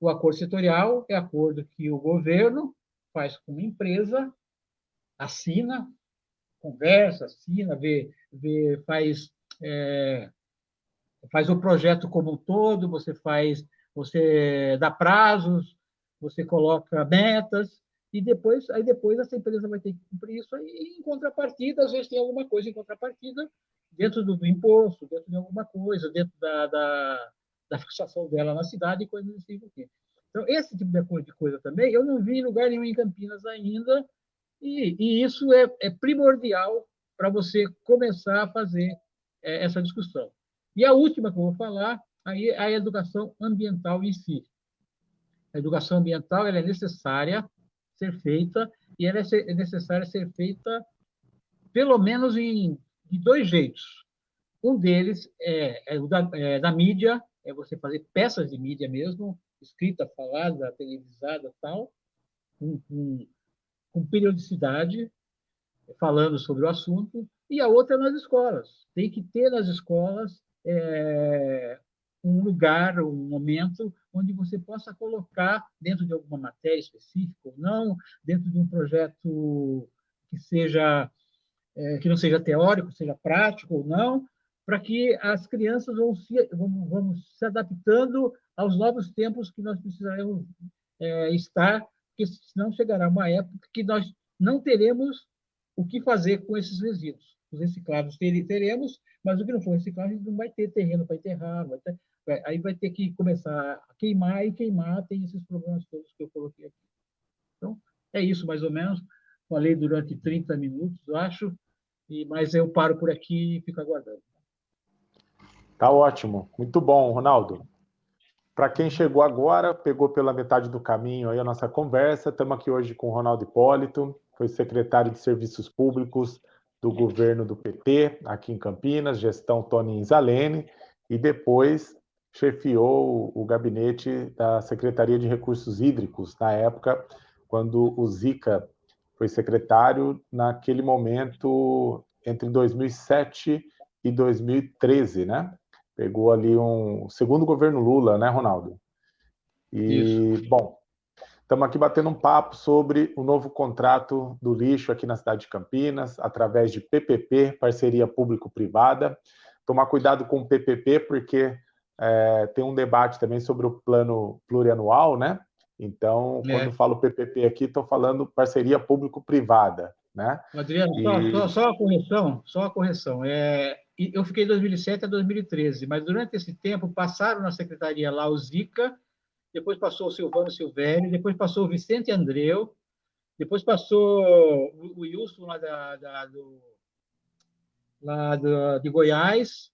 O acordo setorial é acordo que o governo faz com uma empresa, assina, conversa, assina, vê, vê faz, é, faz o projeto como um todo, você faz, você dá prazos, você coloca metas, e depois, aí depois essa empresa vai ter que cumprir isso, e em contrapartida, às vezes tem alguma coisa em contrapartida, dentro do, imposto, dentro de alguma coisa, dentro da, da, da fixação dela na cidade e coisas assim. Então, esse tipo de coisa também, eu não vi em lugar nenhum em Campinas ainda, e, e isso é, é primordial para você começar a fazer é, essa discussão. E a última que eu vou falar aí é a educação ambiental em si. A educação ambiental ela é necessária ser feita e ela é necessária ser feita pelo menos em dois jeitos. Um deles é, é o da, é, da mídia, é você fazer peças de mídia mesmo, escrita, falada, televisada, tal, com, com, com periodicidade, falando sobre o assunto. E a outra é nas escolas. Tem que ter nas escolas é, um lugar, um momento onde você possa colocar dentro de alguma matéria específica ou não, dentro de um projeto que seja é, que não seja teórico, seja prático ou não, para que as crianças vão se, vão, vão se adaptando aos novos tempos que nós precisaremos é, estar, porque senão chegará uma época que nós não teremos o que fazer com esses resíduos. Os reciclados teremos, mas o que não for reciclado, a gente não vai ter terreno para enterrar, vai ter, vai, aí vai ter que começar a queimar, e queimar tem esses problemas todos que eu coloquei aqui. Então, é isso mais ou menos. Falei durante 30 minutos, acho. E, mas eu paro por aqui e fico aguardando. Tá ótimo, muito bom, Ronaldo. Para quem chegou agora, pegou pela metade do caminho aí a nossa conversa, estamos aqui hoje com o Ronaldo Hipólito, foi secretário de Serviços Públicos do governo do PT, aqui em Campinas, gestão Tony Inzalene, e depois chefiou o gabinete da Secretaria de Recursos Hídricos, na época, quando o Zica foi secretário naquele momento entre 2007 e 2013, né? Pegou ali um segundo governo Lula, né, Ronaldo? E, Isso. bom, estamos aqui batendo um papo sobre o novo contrato do lixo aqui na cidade de Campinas, através de PPP, parceria público-privada. Tomar cuidado com o PPP, porque é, tem um debate também sobre o plano plurianual, né? Então, é. quando eu falo PPP aqui, estou falando parceria público-privada, né? Adriano, e... só, só, a correção, só a correção. É, eu fiquei de 2007 a 2013, mas durante esse tempo passaram na secretaria lá o Zica, depois passou o Silvano Silvério, depois passou o Vicente Andreu, depois passou o Wilson lá, da, da do, lá do, de Goiás,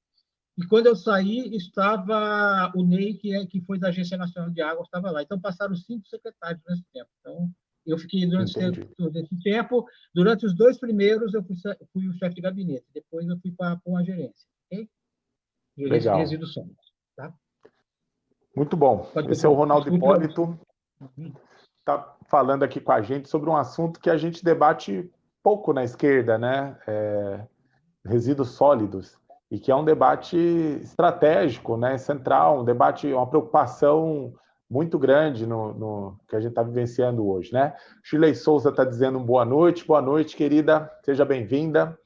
e quando eu saí, estava o Ney, que, é, que foi da Agência Nacional de Água, estava lá. Então, passaram cinco secretários nesse tempo. Então, eu fiquei durante todo esse tempo. Durante os dois primeiros, eu fui, fui o chefe de gabinete. Depois, eu fui para uma gerência. Okay? Gerência Legal. de resíduos sólidos. Muito bom. Esse é o Ronaldo Hipólito. Está uhum. falando aqui com a gente sobre um assunto que a gente debate pouco na esquerda, né? É, resíduos sólidos e que é um debate estratégico, né, central, um debate, uma preocupação muito grande no, no que a gente está vivenciando hoje, né? Chile Souza está dizendo boa noite, boa noite, querida, seja bem-vinda.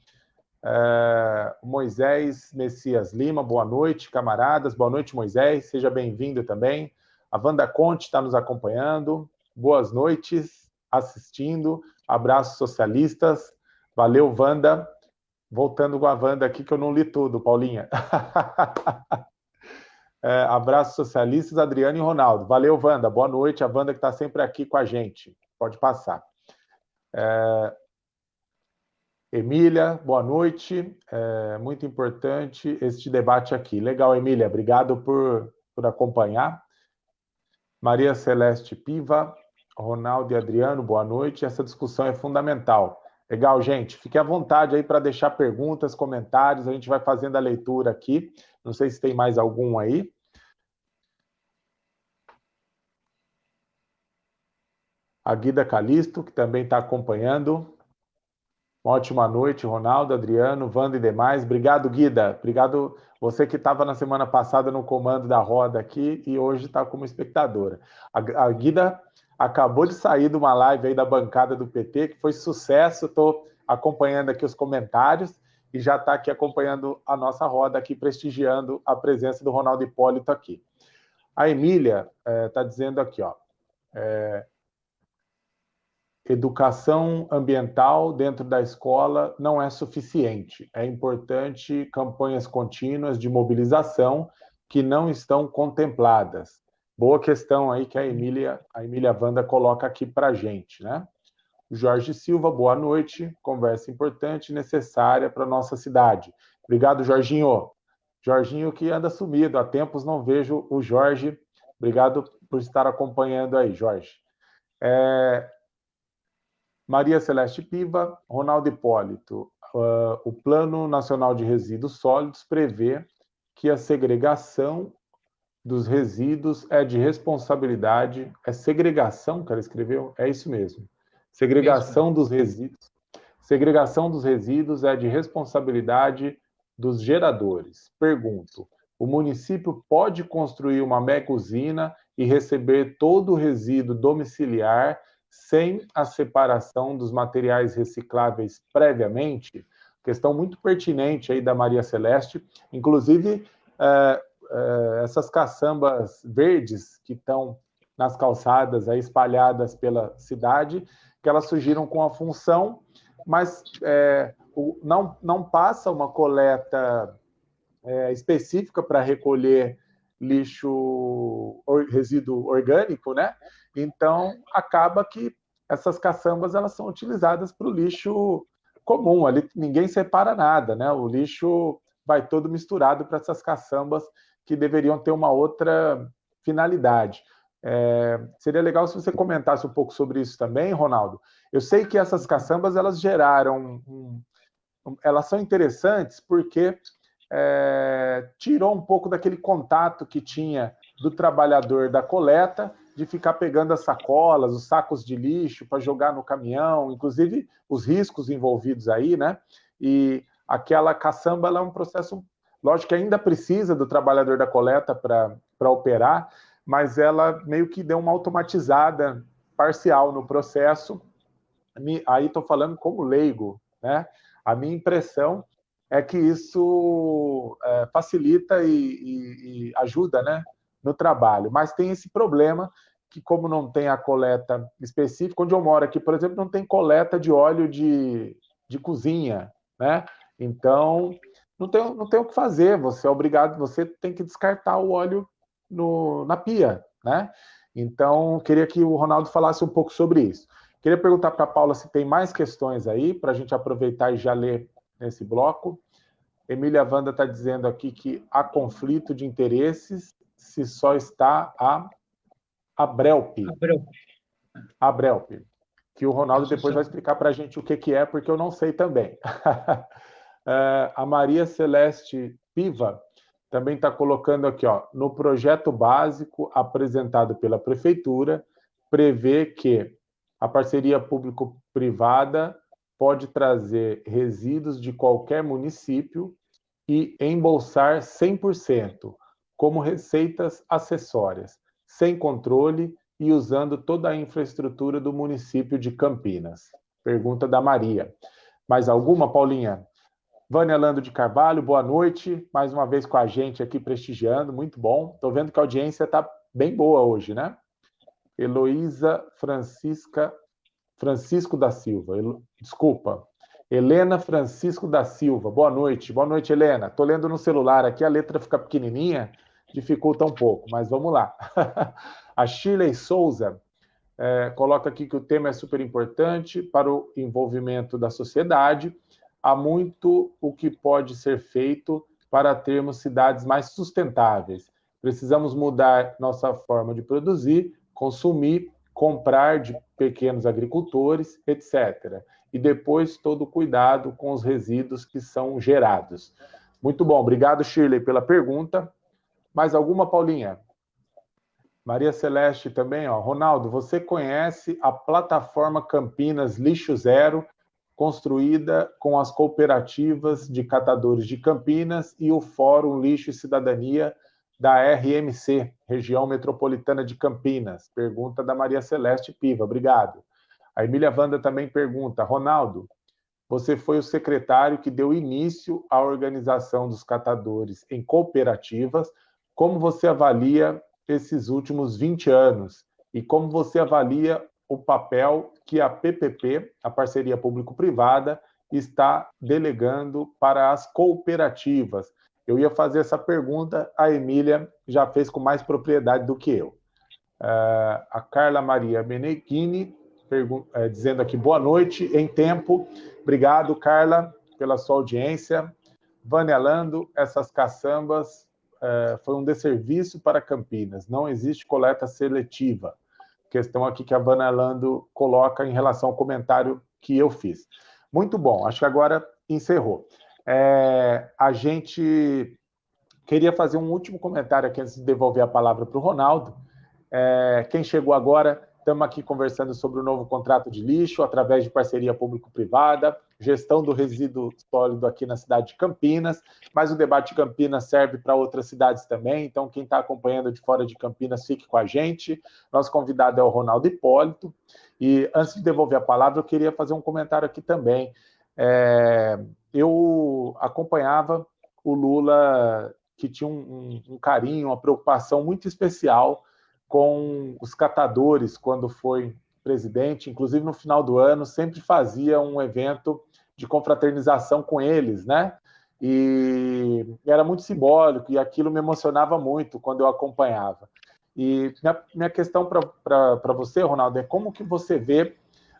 É, Moisés Messias Lima, boa noite, camaradas, boa noite, Moisés, seja bem-vindo também. A Wanda Conte está nos acompanhando, boas noites, assistindo, abraços socialistas, valeu, Wanda voltando com a Wanda aqui, que eu não li tudo, Paulinha. é, abraços socialistas, Adriano e Ronaldo. Valeu, Wanda. Boa noite. A Wanda que está sempre aqui com a gente. Pode passar. É... Emília, boa noite. É muito importante este debate aqui. Legal, Emília. Obrigado por, por acompanhar. Maria Celeste Piva, Ronaldo e Adriano, boa noite. Essa discussão é fundamental. Legal, gente. Fique à vontade aí para deixar perguntas, comentários. A gente vai fazendo a leitura aqui. Não sei se tem mais algum aí. A Guida Calisto, que também está acompanhando. Uma ótima noite, Ronaldo, Adriano, Wanda e demais. Obrigado, Guida. Obrigado você que estava na semana passada no comando da roda aqui e hoje está como espectadora. A, a Guida acabou de sair de uma live aí da bancada do PT, que foi sucesso. Estou acompanhando aqui os comentários e já está aqui acompanhando a nossa roda aqui, prestigiando a presença do Ronaldo Hipólito aqui. A Emília está eh, é, dizendo aqui, ó, é, educação ambiental dentro da escola não é suficiente. É importante campanhas contínuas de mobilização que não estão contempladas. Boa questão aí que a Emília, a Emília Wanda coloca aqui para a gente, né? Jorge Silva, boa noite. Conversa importante e necessária para nossa cidade. Obrigado, Jorginho. Jorginho que anda sumido, há tempos não vejo o Jorge. Obrigado por estar acompanhando aí, Jorge. É, Maria Celeste Piva, Ronaldo Hipólito. Uh, o Plano Nacional de Resíduos Sólidos prevê que a segregação dos resíduos é de responsabilidade. É segregação que ela escreveu? É isso mesmo. Segregação dos resíduos. Segregação dos resíduos é de responsabilidade dos geradores. Pergunto: o município pode construir uma mega usina e receber todo o resíduo domiciliar sem a separação dos materiais recicláveis previamente, questão muito pertinente aí da Maria Celeste, inclusive é, é, essas caçambas verdes que estão nas calçadas aí espalhadas pela cidade, que elas surgiram com a função, mas é, o, não, não passa uma coleta é, específica para recolher lixo, resíduo orgânico, né? Então, acaba que essas caçambas elas são utilizadas para o lixo comum, ali ninguém separa nada, né? O lixo vai todo misturado para essas caçambas que deveriam ter uma outra finalidade. É, seria legal se você comentasse um pouco sobre isso também, Ronaldo. Eu sei que essas caçambas elas geraram, um, um, elas são interessantes porque é, tirou um pouco daquele contato que tinha do trabalhador da coleta de ficar pegando as sacolas, os sacos de lixo para jogar no caminhão, inclusive os riscos envolvidos aí, né? E aquela caçamba é um processo, lógico que ainda precisa do trabalhador da coleta para operar, mas ela meio que deu uma automatizada parcial no processo. Aí estou falando como leigo, né? A minha impressão é que isso é, facilita e, e, e ajuda, né? no trabalho, mas tem esse problema que como não tem a coleta específica, onde eu moro aqui, por exemplo, não tem coleta de óleo de, de cozinha, né? Então, não tem, não tem o que fazer, você é obrigado, você tem que descartar o óleo no, na pia, né? Então, queria que o Ronaldo falasse um pouco sobre isso. Queria perguntar para a Paula se tem mais questões aí, para a gente aproveitar e já ler nesse bloco. Emília Wanda está dizendo aqui que há conflito de interesses se só está a Abrelp. Abrelp. Abrelp. Que o Ronaldo depois vai explicar para a gente o que, que é, porque eu não sei também. É, a Maria Celeste Piva também está colocando aqui, ó, no projeto básico apresentado pela Prefeitura, prevê que a parceria público-privada pode trazer resíduos de qualquer município e embolsar 100%, como receitas acessórias sem controle e usando toda a infraestrutura do município de Campinas? Pergunta da Maria. Mais alguma, Paulinha? Vânia Lando de Carvalho, boa noite. Mais uma vez com a gente aqui prestigiando, muito bom. Estou vendo que a audiência está bem boa hoje, né? Heloísa Francisca Francisco da Silva. Desculpa. Helena Francisco da Silva. Boa noite. Boa noite, Helena. Estou lendo no celular aqui, a letra fica pequenininha, dificulta um pouco, mas vamos lá. a Shirley Souza é, coloca aqui que o tema é super importante para o envolvimento da sociedade. Há muito o que pode ser feito para termos cidades mais sustentáveis. Precisamos mudar nossa forma de produzir, consumir, comprar de pequenos agricultores, etc. E depois todo o cuidado com os resíduos que são gerados. Muito bom, obrigado, Shirley, pela pergunta. Mais alguma, Paulinha? Maria Celeste também, ó. Ronaldo, você conhece a plataforma Campinas Lixo Zero construída com as cooperativas de catadores de Campinas e o Fórum Lixo e Cidadania da RMC, Região Metropolitana de Campinas. Pergunta da Maria Celeste Piva. Obrigado. A Emília Wanda também pergunta, Ronaldo, você foi o secretário que deu início à organização dos catadores em cooperativas. Como você avalia esses últimos 20 anos? E como você avalia o papel que a PPP, a parceria público-privada, está delegando para as cooperativas? Eu ia fazer essa pergunta, a Emília já fez com mais propriedade do que eu. Uh, a Carla Maria Meneghini é, dizendo aqui boa noite, em tempo. Obrigado, Carla, pela sua audiência. Vanelando, essas caçambas é, foi um desserviço para Campinas. Não existe coleta seletiva. Questão aqui que a Vanelando coloca em relação ao comentário que eu fiz. Muito bom, acho que agora encerrou. É, a gente queria fazer um último comentário aqui antes de devolver a palavra para o Ronaldo. É, quem chegou agora, Estamos aqui conversando sobre o novo contrato de lixo, através de parceria público-privada, gestão do resíduo sólido aqui na cidade de Campinas, mas o debate de Campinas serve para outras cidades também, então quem está acompanhando de fora de Campinas, fique com a gente. Nosso convidado é o Ronaldo Hipólito, e antes de devolver a palavra, eu queria fazer um comentário aqui também. É, eu acompanhava o Lula, que tinha um, um, um carinho, uma preocupação muito especial com os catadores quando foi presidente, inclusive no final do ano, sempre fazia um evento de confraternização com eles, né? E era muito simbólico e aquilo me emocionava muito quando eu acompanhava. E minha, minha questão para você, Ronaldo, é como que você vê.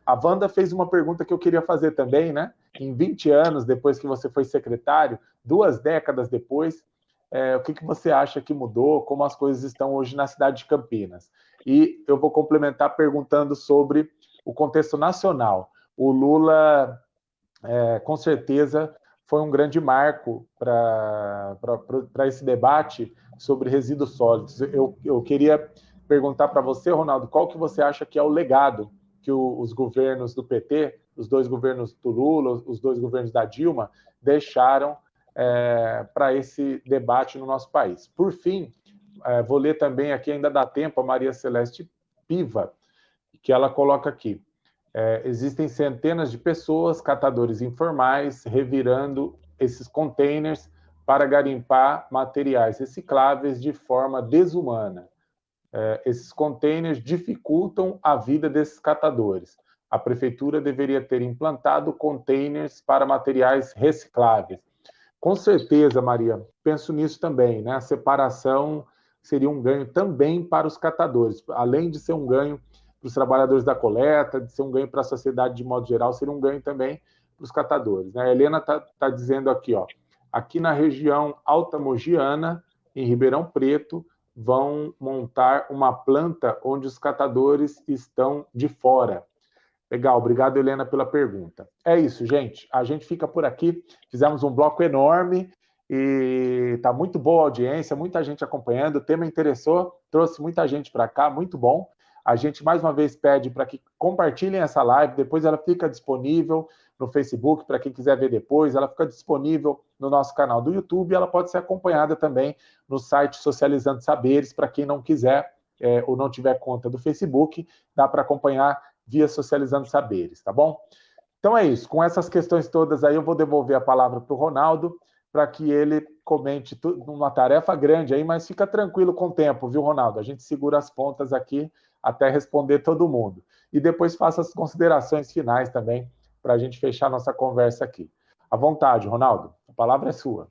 A Wanda fez uma pergunta que eu queria fazer também, né? Em 20 anos depois que você foi secretário, duas décadas depois, é, o que, que você acha que mudou, como as coisas estão hoje na cidade de Campinas. E eu vou complementar perguntando sobre o contexto nacional. O Lula, é, com certeza, foi um grande marco para esse debate sobre resíduos sólidos. Eu, eu queria perguntar para você, Ronaldo, qual que você acha que é o legado que o, os governos do PT, os dois governos do Lula, os dois governos da Dilma, deixaram é, para esse debate no nosso país. Por fim, é, vou ler também aqui, ainda dá tempo, a Maria Celeste Piva, que ela coloca aqui. É, existem centenas de pessoas, catadores informais, revirando esses containers para garimpar materiais recicláveis de forma desumana. É, esses containers dificultam a vida desses catadores. A prefeitura deveria ter implantado containers para materiais recicláveis. Com certeza, Maria, penso nisso também, né? A separação seria um ganho também para os catadores, além de ser um ganho para os trabalhadores da coleta, de ser um ganho para a sociedade de modo geral, seria um ganho também para os catadores. Né? A Helena está tá dizendo aqui, ó, aqui na região Alta Mogiana, em Ribeirão Preto, vão montar uma planta onde os catadores estão de fora. Legal, obrigado, Helena, pela pergunta. É isso, gente. A gente fica por aqui. Fizemos um bloco enorme e está muito boa a audiência, muita gente acompanhando. O tema interessou, trouxe muita gente para cá, muito bom. A gente mais uma vez pede para que compartilhem essa live, depois ela fica disponível no Facebook para quem quiser ver depois, ela fica disponível no nosso canal do YouTube, ela pode ser acompanhada também no site Socializando Saberes, para quem não quiser é, ou não tiver conta do Facebook, dá para acompanhar via Socializando Saberes, tá bom? Então é isso. Com essas questões todas aí, eu vou devolver a palavra para o Ronaldo, para que ele comente tudo, uma tarefa grande aí, mas fica tranquilo com o tempo, viu, Ronaldo? A gente segura as pontas aqui até responder todo mundo. E depois faça as considerações finais também, para a gente fechar nossa conversa aqui. À vontade, Ronaldo, a palavra é sua.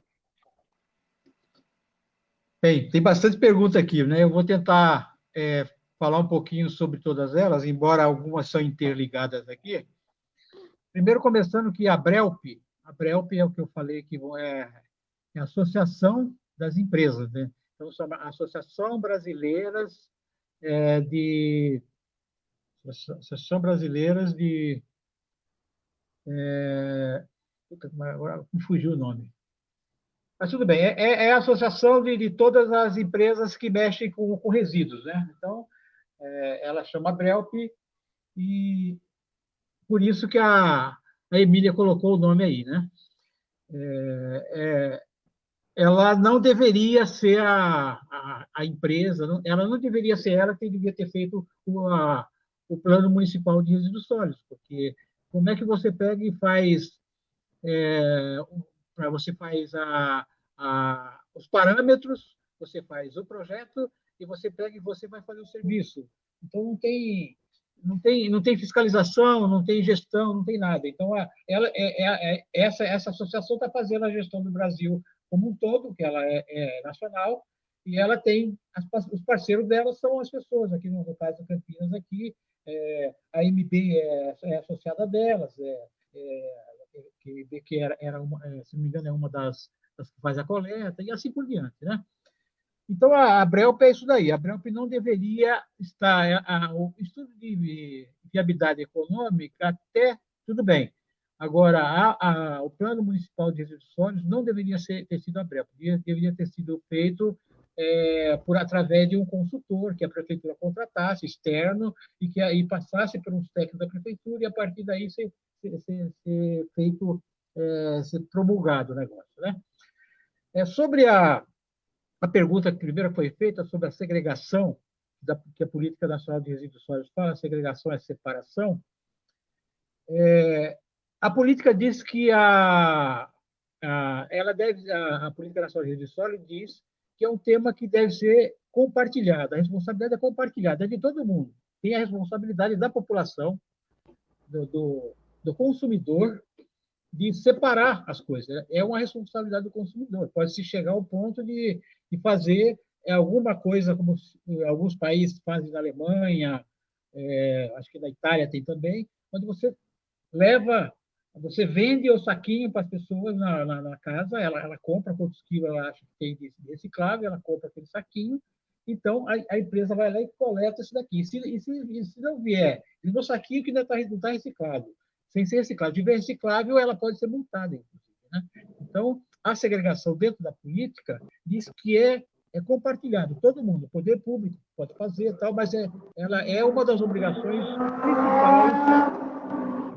Bem, tem bastante pergunta aqui, né? Eu vou tentar é, falar um pouquinho sobre todas elas, embora algumas são interligadas aqui. Primeiro, começando que a Brelp, a Brelp é o que eu falei que é, é a Associação das Empresas, né? Então, a Associação Brasileiras é, de Associação Brasileiras de é, agora me fugiu o nome. Mas tudo bem, é, é, é a associação de, de, todas as empresas que mexem com, com resíduos, né? Então, é, ela chama Brelp, e por isso que a, a Emília colocou o nome aí, né? É, é, ela não deveria ser a, a, a, empresa, ela não deveria ser ela que devia ter feito o, a, o plano municipal de resíduos sólidos, porque como é que você pega e faz é, você faz a, a, os parâmetros, você faz o projeto e você pega e você vai fazer o serviço. Então não tem não tem não tem fiscalização, não tem gestão, não tem nada. Então a, ela é, é, é essa essa associação está fazendo a gestão do Brasil como um todo, que ela é, é nacional e ela tem as, os parceiros dela são as pessoas aqui no, caso da Campinas aqui é, a MB é, é, associada delas é, é que, que era, era uma, é, se não me engano, é uma das, das, que faz a coleta, e assim por diante. Né? Então, a, a Brelp é isso daí. A Brelp não deveria estar... É, a, o estudo de viabilidade econômica, até tudo bem. Agora, a, a, o Plano Municipal de Resíduos não deveria ser, ter sido a Brelp, deveria, deveria ter sido feito é, por através de um consultor que a prefeitura contratasse, externo, e que aí passasse por uns técnicos da prefeitura, e a partir daí ser, ser, ser feito, é, ser promulgado o negócio. Né? É, sobre a, a pergunta que primeiro foi feita sobre a segregação, da, que a Política Nacional de Resíduos Sólidos fala, segregação é separação, é, a política diz que a, a, ela deve, a, a Política Nacional de Resíduos Sólidos diz que é um tema que deve ser compartilhado. A responsabilidade é compartilhada, é de todo mundo. Tem a responsabilidade da população, do, do, do consumidor, de separar as coisas. É uma responsabilidade do consumidor. Pode-se chegar ao ponto de, de fazer alguma coisa, como alguns países fazem na Alemanha, é, acho que na Itália tem também, onde você leva você vende o saquinho para as pessoas na, na, na, casa, ela, ela compra quantos quilos ela acha que tem de reciclável, ela compra aquele saquinho, então a, a empresa vai lá e coleta isso daqui. E se, e se, e se não vier, e no saquinho que ainda está não tá reciclado, sem ser reciclado, de reciclável, ela pode ser multada, inclusive. Né? Então, a segregação dentro da política diz que é, é compartilhado, todo mundo, o poder público pode fazer, tal, mas é, ela é uma das obrigações principais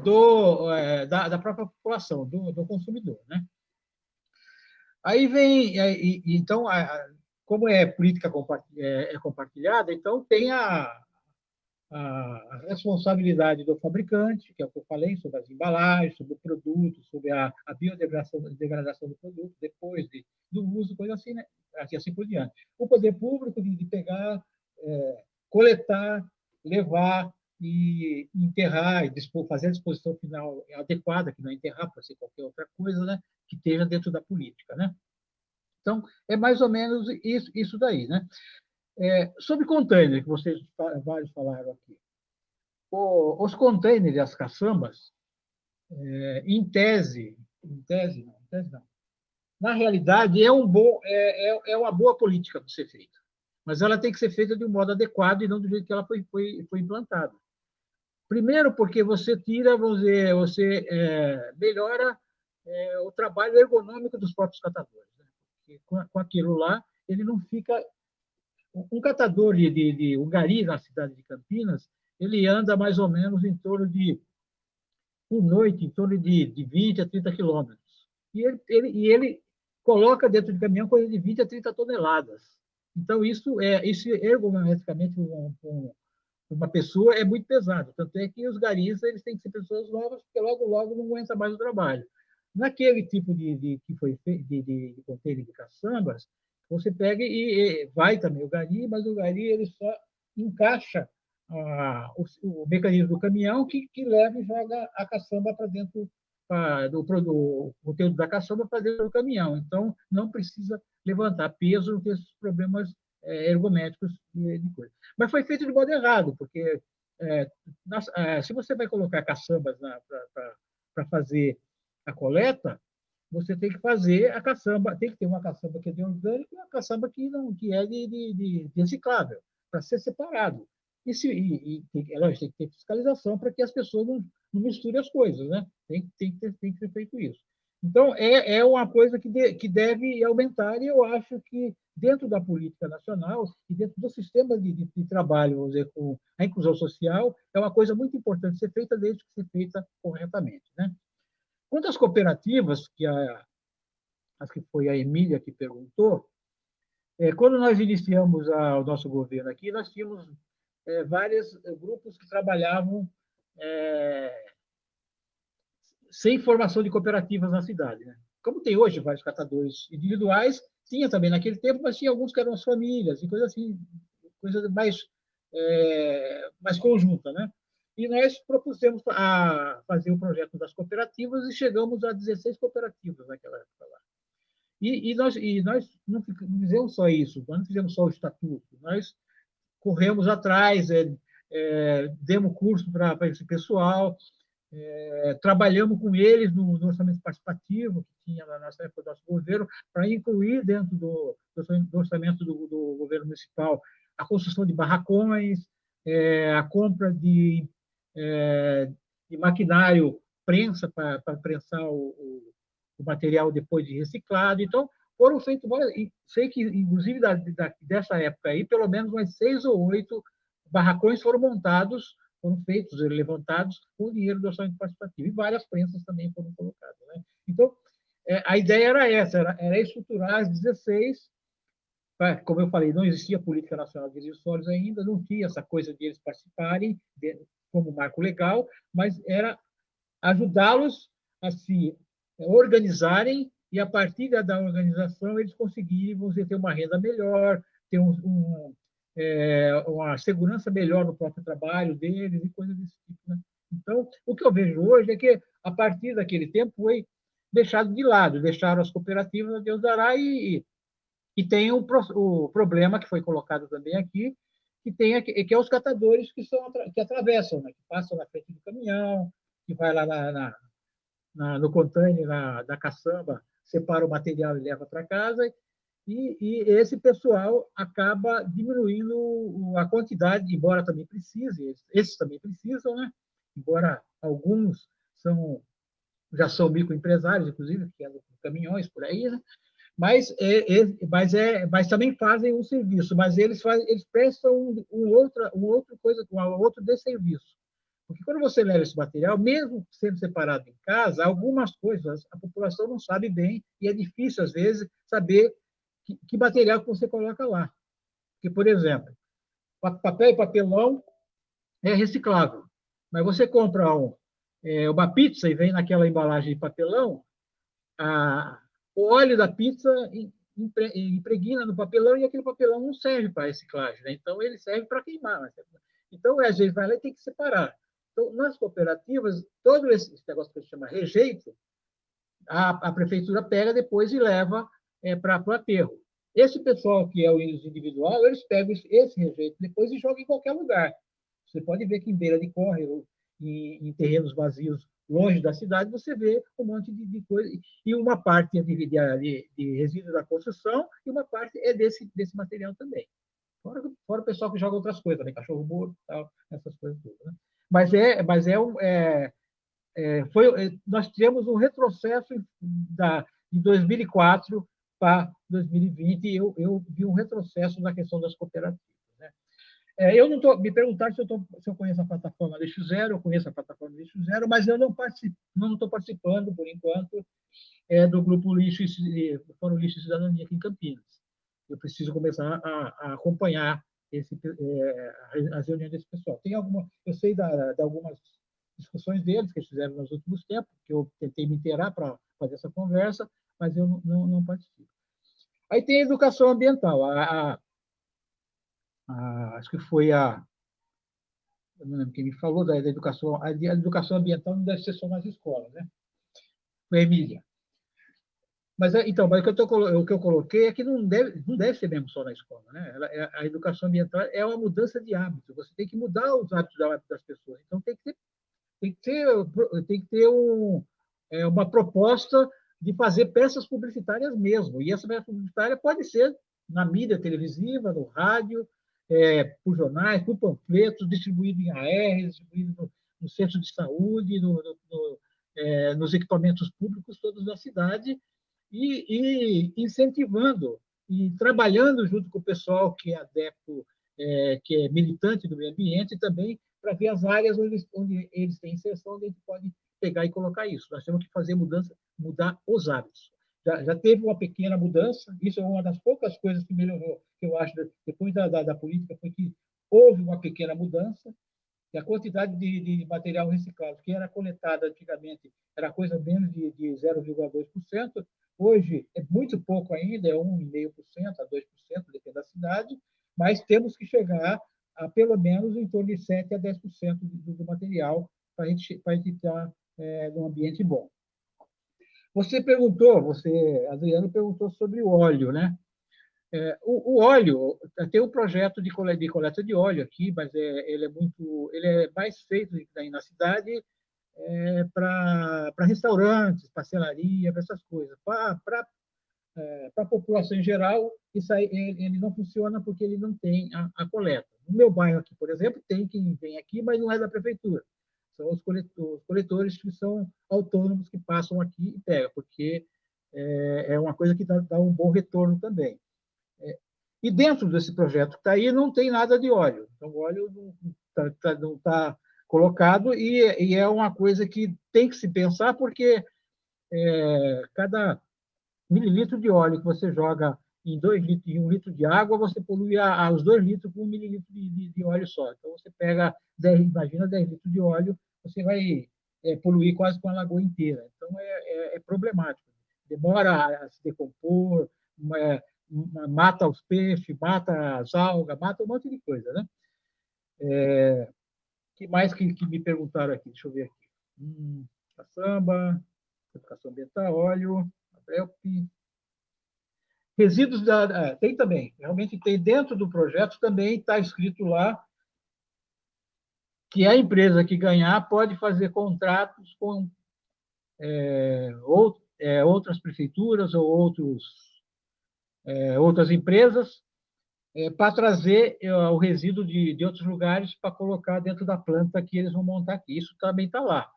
do, é, da, da, própria população, do, do, consumidor. Né? Aí vem, é, e, então, a, como é política é, é, compartilhada, então tem a, a, responsabilidade do fabricante, que é o que eu falei, sobre as embalagens, sobre o produto, sobre a, a biodegradação degradação do produto, depois de, do uso, coisa assim, né? assim, assim por diante. O poder público de, de pegar, é, coletar, levar e enterrar, e fazer a disposição final adequada, que não é enterrar, pode ser qualquer outra coisa, né, que esteja dentro da política. Né? Então, é mais ou menos isso, isso daí. Né? É, sobre container, que vocês vários falaram aqui. O, os containers as caçambas, é, em tese, em tese não, em tese não, na realidade, é, um bom, é, é, é uma boa política para ser feita, mas ela tem que ser feita de um modo adequado e não do jeito que ela foi, foi, foi implantada. Primeiro, porque você tira, vamos dizer, você é, melhora é, o trabalho ergonômico dos próprios catadores. Né? Com, com, aquilo lá, ele não fica. Um catador de, de, de um gari na cidade de Campinas, ele anda mais ou menos em torno de, por noite, em torno de, de 20 a 30 quilômetros. E ele, ele, e ele coloca dentro de caminhão coisa de 20 a 30 toneladas. Então, isso é isso ergonomicamente um, um, uma pessoa é muito pesado. Tanto é que os garis eles têm que ser pessoas novas, porque logo, logo não aguenta mais o trabalho. Naquele tipo de, de que foi feito, de, de, de de caçambas, você pega e, e, vai também o gari, mas o gari ele só encaixa ah, o, o, mecanismo do caminhão que, que leva e joga a caçamba para dentro ah, do, do conteúdo da caçamba para dentro do caminhão. Então, não precisa levantar peso, não tem esses problemas ergométricos de, coisa. Mas foi feito de modo errado, porque é, nas, é, se você vai colocar caçambas para fazer a coleta, você tem que fazer a caçamba, tem que ter uma caçamba que é de orgânico e uma caçamba que não que é de, de, de reciclável, para ser separado. E, se, e, e tem, é lógico, tem que ter fiscalização para que as pessoas não, não misturem as coisas, né? Tem, tem, ter, tem que ser feito isso. Então, é, é uma coisa que, de, que deve aumentar, e eu acho que dentro da política nacional e dentro do sistema de, de, de, trabalho, vamos dizer, com a inclusão social, é uma coisa muito importante ser feita desde que ser feita corretamente. Né? Quanto às cooperativas, que a, acho que foi a Emília que perguntou, é, quando nós iniciamos a, o nosso governo aqui, nós tínhamos é, vários grupos que trabalhavam é, sem formação de cooperativas na cidade. Né? Como tem hoje vários catadores individuais, tinha também naquele tempo, mas tinha alguns que eram as famílias e coisa assim, coisa mais, é, mais conjunta. Né? E nós propusemos a fazer o projeto das cooperativas e chegamos a 16 cooperativas naquela época lá. E, e, nós, e nós não fizemos só isso, nós não fizemos só o estatuto, nós corremos atrás, é, é, demos curso para esse pessoal, é, trabalhamos com eles no, no, orçamento participativo que tinha na nossa época do nosso governo, para incluir dentro do, do orçamento do, do, governo municipal a construção de barracões, é, a compra de, é, de maquinário prensa para prensar o, o o material depois de reciclado. Então, foram feitos várias. Sei que, inclusive, da, da, dessa época aí, pelo menos umas seis ou oito barracões foram montados, foram feitos, levantados com dinheiro do orçamento participativo. E várias prensas também foram colocadas. Né? Então, é, a ideia era essa, era, era estruturar as 16 como eu falei, não existia política nacional de resíduos ainda, não tinha essa coisa de eles participarem de, como marco legal, mas era ajudá-los a se organizarem e, a partir da organização, eles conseguirem você ter uma renda melhor, ter um, um, é, uma segurança melhor no próprio trabalho deles e coisas desse tipo. Né? Então, o que eu vejo hoje é que, a partir daquele tempo, foi deixado de lado, deixaram as cooperativas, a Deus dará, e, e tem o, o problema que foi colocado também aqui, que tem que é os catadores que são que atravessam, né? que passam na frente do caminhão, que vai lá na, na na, no container na, da caçamba, separa o material e leva para casa, e, e, esse pessoal acaba diminuindo a quantidade, embora também precise, esses também precisam, né? embora alguns são já são microempresários, inclusive, que andam com caminhões por aí, né? mas, é, é, mas, é, mas também fazem um serviço, mas eles, fazem, eles prestam um, um, outra, um outro coisa, um outro desserviço. Porque quando você leva esse material, mesmo sendo separado em casa, algumas coisas a população não sabe bem e é difícil, às vezes, saber que, que material que você coloca lá. Porque, por exemplo, papel e papelão é reciclável, mas você compra um, é, uma pizza e vem naquela embalagem de papelão, a, o óleo da pizza impregna no papelão e aquele papelão não serve para reciclagem, né? então ele serve para queimar. Então, às vezes, vai lá e tem que separar. Então, nas cooperativas, todo esse negócio que se chama rejeito, a, a prefeitura pega depois e leva é, para o aterro. Esse pessoal que é o individual, eles pegam esse rejeito depois e jogam em qualquer lugar. Você pode ver que em beira de córrego, em, em terrenos vazios longe da cidade, você vê um monte de, de coisa. E uma parte é de, de, de resíduos da construção e uma parte é desse, desse material também. Fora, fora o pessoal que joga outras coisas, né? cachorro morto, tal, essas coisas todas. Né? mas é, mas é, um, é, é foi, é, nós tivemos um retrocesso da, de 2004 para 2020 e eu, eu vi um retrocesso na questão das cooperativas. Né? É, eu não estou me perguntar se eu, tô, se eu conheço a plataforma Lixo Zero, eu conheço a plataforma Lixo Zero, mas eu não não estou participando por enquanto é, do grupo Lixo do Fórum Lixo e Cidadania aqui em Campinas. Eu preciso começar a, a acompanhar esse, é, as reuniões desse pessoal. Tem alguma, eu sei da, de algumas discussões deles que eles fizeram nos últimos tempos, que eu tentei me inteirar para fazer essa conversa, mas eu não, não, participo. Aí tem a educação ambiental. A, a, a, acho que foi a. Eu não lembro quem me falou da, da educação. A, educação ambiental não deve ser só nas escolas, né? Foi a Emília. Mas, é, então, mas o, que eu tô, o que eu coloquei é que não deve, não deve ser mesmo só na escola. Né? Ela, é, a educação ambiental é uma mudança de hábito. Você tem que mudar os hábitos das pessoas. Então, tem que ter, tem que ter, tem que ter um, é, uma proposta de fazer peças publicitárias mesmo. E essa peça publicitária pode ser na mídia televisiva, no rádio, é, por jornais, por panfletos, distribuído em AR, distribuído no, no centro de saúde, no, no, é, nos equipamentos públicos todos da cidade, e, e incentivando e trabalhando junto com o pessoal que é adepto, é, que é militante do meio ambiente, também para ver as áreas onde, onde eles têm inserção, onde a gente pode pegar e colocar isso. Nós temos que fazer mudança, mudar os hábitos. Já, já teve uma pequena mudança, isso é uma das poucas coisas que melhorou, que eu acho, depois da, da, da política, foi que houve uma pequena mudança, e a quantidade de, de material reciclado que era coletado antigamente era coisa menos de, de 0,2%, hoje é muito pouco ainda, é 1,5% a 2%, depende da cidade, mas temos que chegar a pelo menos em torno de 7% a 10% do, do material para a gente, gente estar é, num ambiente bom. Você perguntou, você, Adriano, perguntou sobre o óleo, né? É, o, o, óleo, tem um projeto de coleta, de coleta de óleo aqui, mas é, ele é muito, ele é mais feito aí na cidade é, para restaurantes, parcelaria, para essas coisas. Para é, a população em geral, isso aí, ele, ele, não funciona porque ele não tem a, a, coleta. No meu bairro aqui, por exemplo, tem quem vem aqui, mas não é da prefeitura. São os coletores, coletores que são autônomos que passam aqui e pegam, porque é, é uma coisa que dá, dá um bom retorno também. É, e dentro desse projeto que está aí, não tem nada de óleo. Então, o óleo não está tá, tá colocado e, e, é uma coisa que tem que se pensar, porque é, cada mililitro de óleo que você joga em dois litros, em um litro de água, você polui a, a, os dois litros com um mililitro de, de, de, óleo só. Então, você pega 10, imagina 10 litros de óleo, você vai é, poluir quase com a lagoa inteira. Então, é, é, é problemático. Demora a se decompor, uma, mata os peixes, mata as algas, mata um monte de coisa, né? É, que mais que, que, me perguntaram aqui? Deixa eu ver aqui. Hum, caçamba, educação ambiental, óleo, ABELP. Resíduos da... Ah, tem também, realmente tem dentro do projeto também está escrito lá que a empresa que ganhar pode fazer contratos com é, ou, é, outras prefeituras ou outros é, outras empresas é, para trazer é, o resíduo de, de outros lugares para colocar dentro da planta que eles vão montar aqui. Isso também está lá.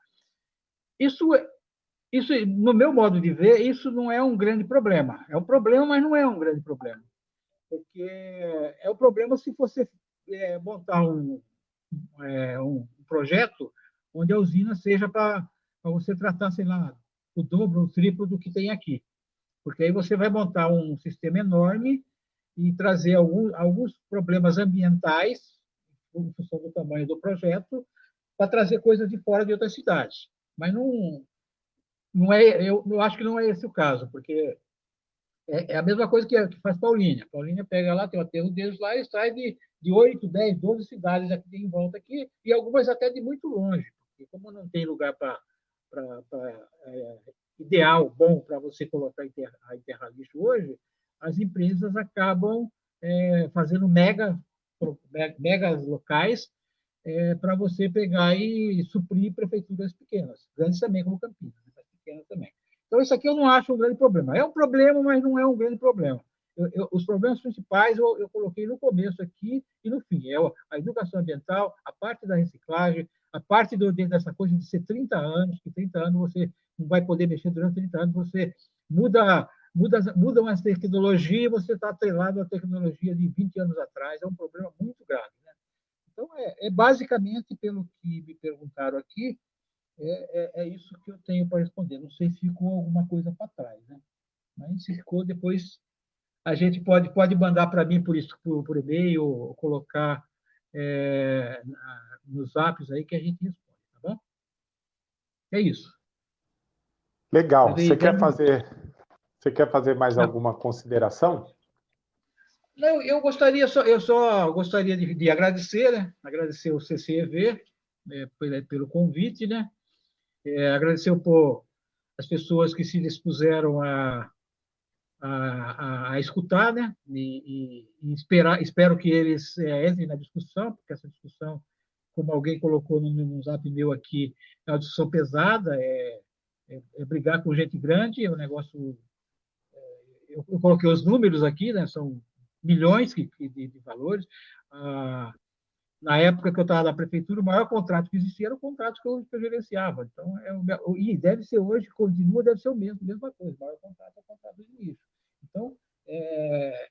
Isso, é, isso, no meu modo de ver, isso não é um grande problema. É um problema, mas não é um grande problema. Porque é o problema se você é, montar um, é, um projeto onde a usina seja para você tratar, sei lá, o dobro, o triplo do que tem aqui porque aí você vai montar um sistema enorme e trazer alguns, alguns problemas ambientais, em função do tamanho do projeto, para trazer coisas de fora de outras cidades. Mas não, não é, eu, eu acho que não é esse o caso, porque é, é a mesma coisa que, que faz Paulínia. Paulínia pega lá, tem o aterro deles lá, e traz de, de 8, 10, 12 cidades aqui em volta aqui, e algumas até de muito longe, porque como não tem lugar para é, ideal, bom para você colocar a enterrar lixo hoje, as empresas acabam é, fazendo mega, megas locais é, para você pegar e suprir prefeituras pequenas, grandes também, como Campinas, também. Então, isso aqui eu não acho um grande problema. É um problema, mas não é um grande problema. Eu, eu, os problemas principais eu, eu, coloquei no começo aqui e no fim. É a educação ambiental, a parte da reciclagem, a parte do, dessa coisa de ser 30 anos, que 30 anos você não vai poder mexer durante 30 anos, você muda, muda, muda as tecnologias, você está atrelado à tecnologia de 20 anos atrás, é um problema muito grave. Né? Então, é, é, basicamente, pelo que me perguntaram aqui, é, é, é isso que eu tenho para responder. Não sei se ficou alguma coisa para trás, né? mas se ficou, depois a gente pode, pode mandar para mim por, isso, por, por e-mail, ou colocar é, nos apps aí que a gente responde, tá bom? É isso. Legal. Você quer fazer, você quer fazer mais alguma consideração? Não, eu gostaria só, eu só gostaria de, de agradecer, né? Agradecer o CCEV né, pelo convite, né? É, agradecer por as pessoas que se dispuseram a, a, a, escutar, né? E, e, esperar, espero que eles é, entrem na discussão, porque essa discussão, como alguém colocou no, no zap meu aqui, é uma discussão pesada, é, é, é brigar com gente grande, é um negócio. É, eu, coloquei os números aqui, né? São milhões de, de, de valores. Ah, na época que eu estava na prefeitura, o maior contrato que existia era o contrato que eu, que eu gerenciava. Então, é e deve ser hoje, continua, deve ser o mesmo, mesma coisa. O maior contrato é o contrato do lixo. Então, é,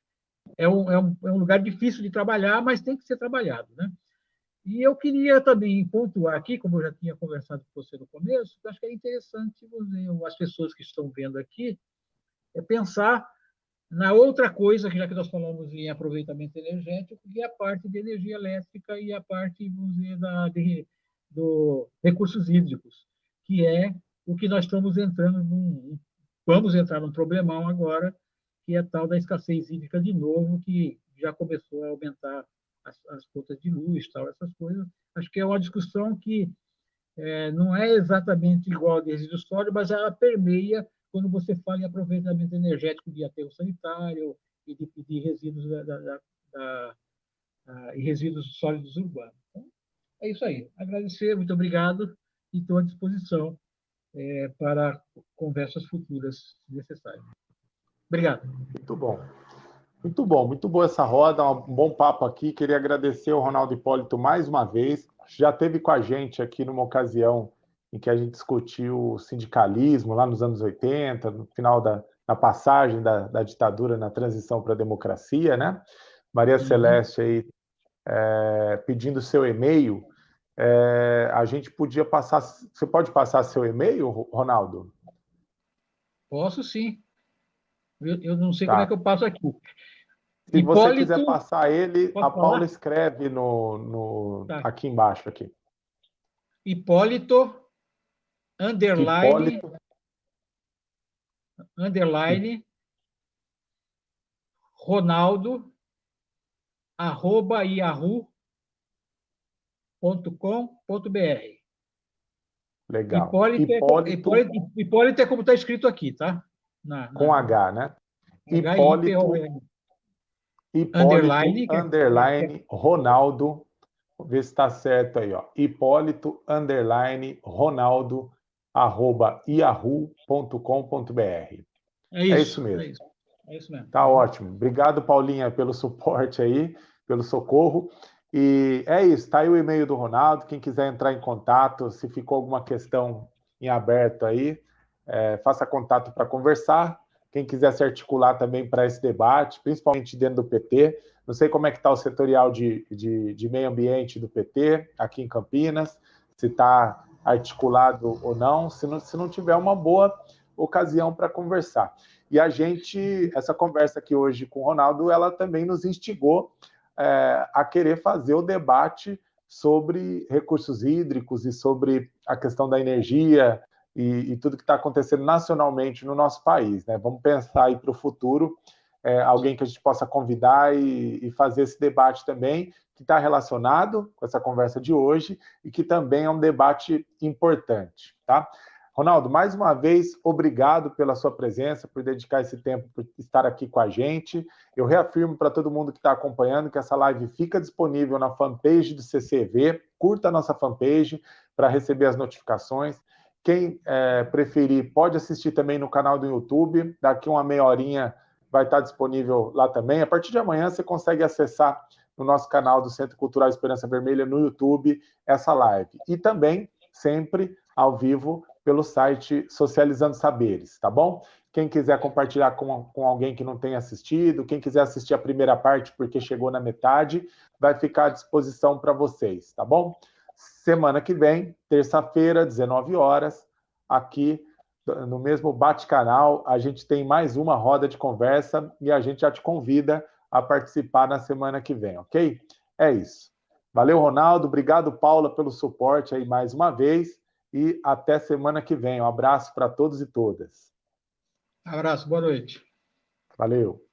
é, um, é, um, é um lugar difícil de trabalhar, mas tem que ser trabalhado. Né? E eu queria também pontuar aqui, como eu já tinha conversado com você no começo, que acho que é interessante você, as pessoas que estão vendo aqui é pensar na outra coisa, já que nós falamos em aproveitamento energético, que é a parte de energia elétrica e a parte, dizer, da, de, do recursos hídricos, que é o que nós estamos entrando num, vamos entrar num problemão agora, que é tal da escassez hídrica de novo, que já começou a aumentar as, as contas de luz, tal, essas coisas. Acho que é uma discussão que é, não é exatamente igual a de resíduo sólido, mas ela permeia quando você fala em aproveitamento energético de aterro sanitário e de, de resíduos da, da, da, e resíduos sólidos urbanos. Então, é isso aí. Agradecer, muito obrigado e estou à disposição é, para conversas futuras, se necessário. Obrigado. Muito bom. Muito bom, muito boa essa roda, um bom papo aqui. Queria agradecer ao Ronaldo Hipólito mais uma vez. Já teve com a gente aqui numa ocasião em que a gente discutiu o sindicalismo lá nos anos 80, no final da, da passagem da, da, ditadura na transição para a democracia, né? Maria uhum. Celeste aí é, pedindo seu e-mail. É, a gente podia passar. Você pode passar seu e-mail, Ronaldo? Posso sim. Eu, eu não sei tá. como é que eu passo aqui. Se Hipólito, você quiser passar ele, a Paula falar? escreve no, no tá. aqui embaixo. aqui. Hipólito, underline, Hipólito. underline, Ronaldo, arroba yahoo.com.br. Legal. Hipólito, é Hipólito, Hipólito, Hipólito é como está escrito aqui, tá? Na, na... Com H, né? Hipólito, Hipólito, underline, é underline Ronaldo, vê se está certo aí, ó. Hipólito, underline Ronaldo, yahoo.com.br. É, é isso, mesmo. É isso, é isso mesmo. Tá ótimo. Obrigado, Paulinha, pelo suporte aí, pelo socorro. E é isso, tá aí o e-mail do Ronaldo. Quem quiser entrar em contato, se ficou alguma questão em aberto aí, é, faça contato para conversar. Quem quiser se articular também para esse debate, principalmente dentro do PT. Não sei como é que está o setorial de, de, de, meio ambiente do PT aqui em Campinas, se está articulado ou não, se não, se não tiver uma boa ocasião para conversar. E a gente, essa conversa aqui hoje com o Ronaldo, ela também nos instigou é, a querer fazer o debate sobre recursos hídricos e sobre a questão da energia, e, e tudo que está acontecendo nacionalmente no nosso país. Né? Vamos pensar aí para o futuro, é, alguém que a gente possa convidar e, e fazer esse debate também, que está relacionado com essa conversa de hoje e que também é um debate importante. Tá? Ronaldo, mais uma vez, obrigado pela sua presença, por dedicar esse tempo, por estar aqui com a gente. Eu reafirmo para todo mundo que está acompanhando que essa live fica disponível na fanpage do CCV. Curta a nossa fanpage para receber as notificações. Quem é, preferir pode assistir também no canal do YouTube. Daqui uma meia horinha vai estar disponível lá também. A partir de amanhã você consegue acessar no nosso canal do Centro Cultural Esperança Vermelha no YouTube essa live. E também sempre ao vivo pelo site Socializando Saberes, tá bom? Quem quiser compartilhar com, com alguém que não tenha assistido, quem quiser assistir a primeira parte porque chegou na metade, vai ficar à disposição para vocês, tá bom? Semana que vem, terça-feira, 19 horas, aqui no mesmo Bate-Canal, a gente tem mais uma roda de conversa e a gente já te convida a participar na semana que vem, ok? É isso. Valeu, Ronaldo. Obrigado, Paula, pelo suporte aí mais uma vez. E até semana que vem. Um abraço para todos e todas. Abraço, boa noite. Valeu.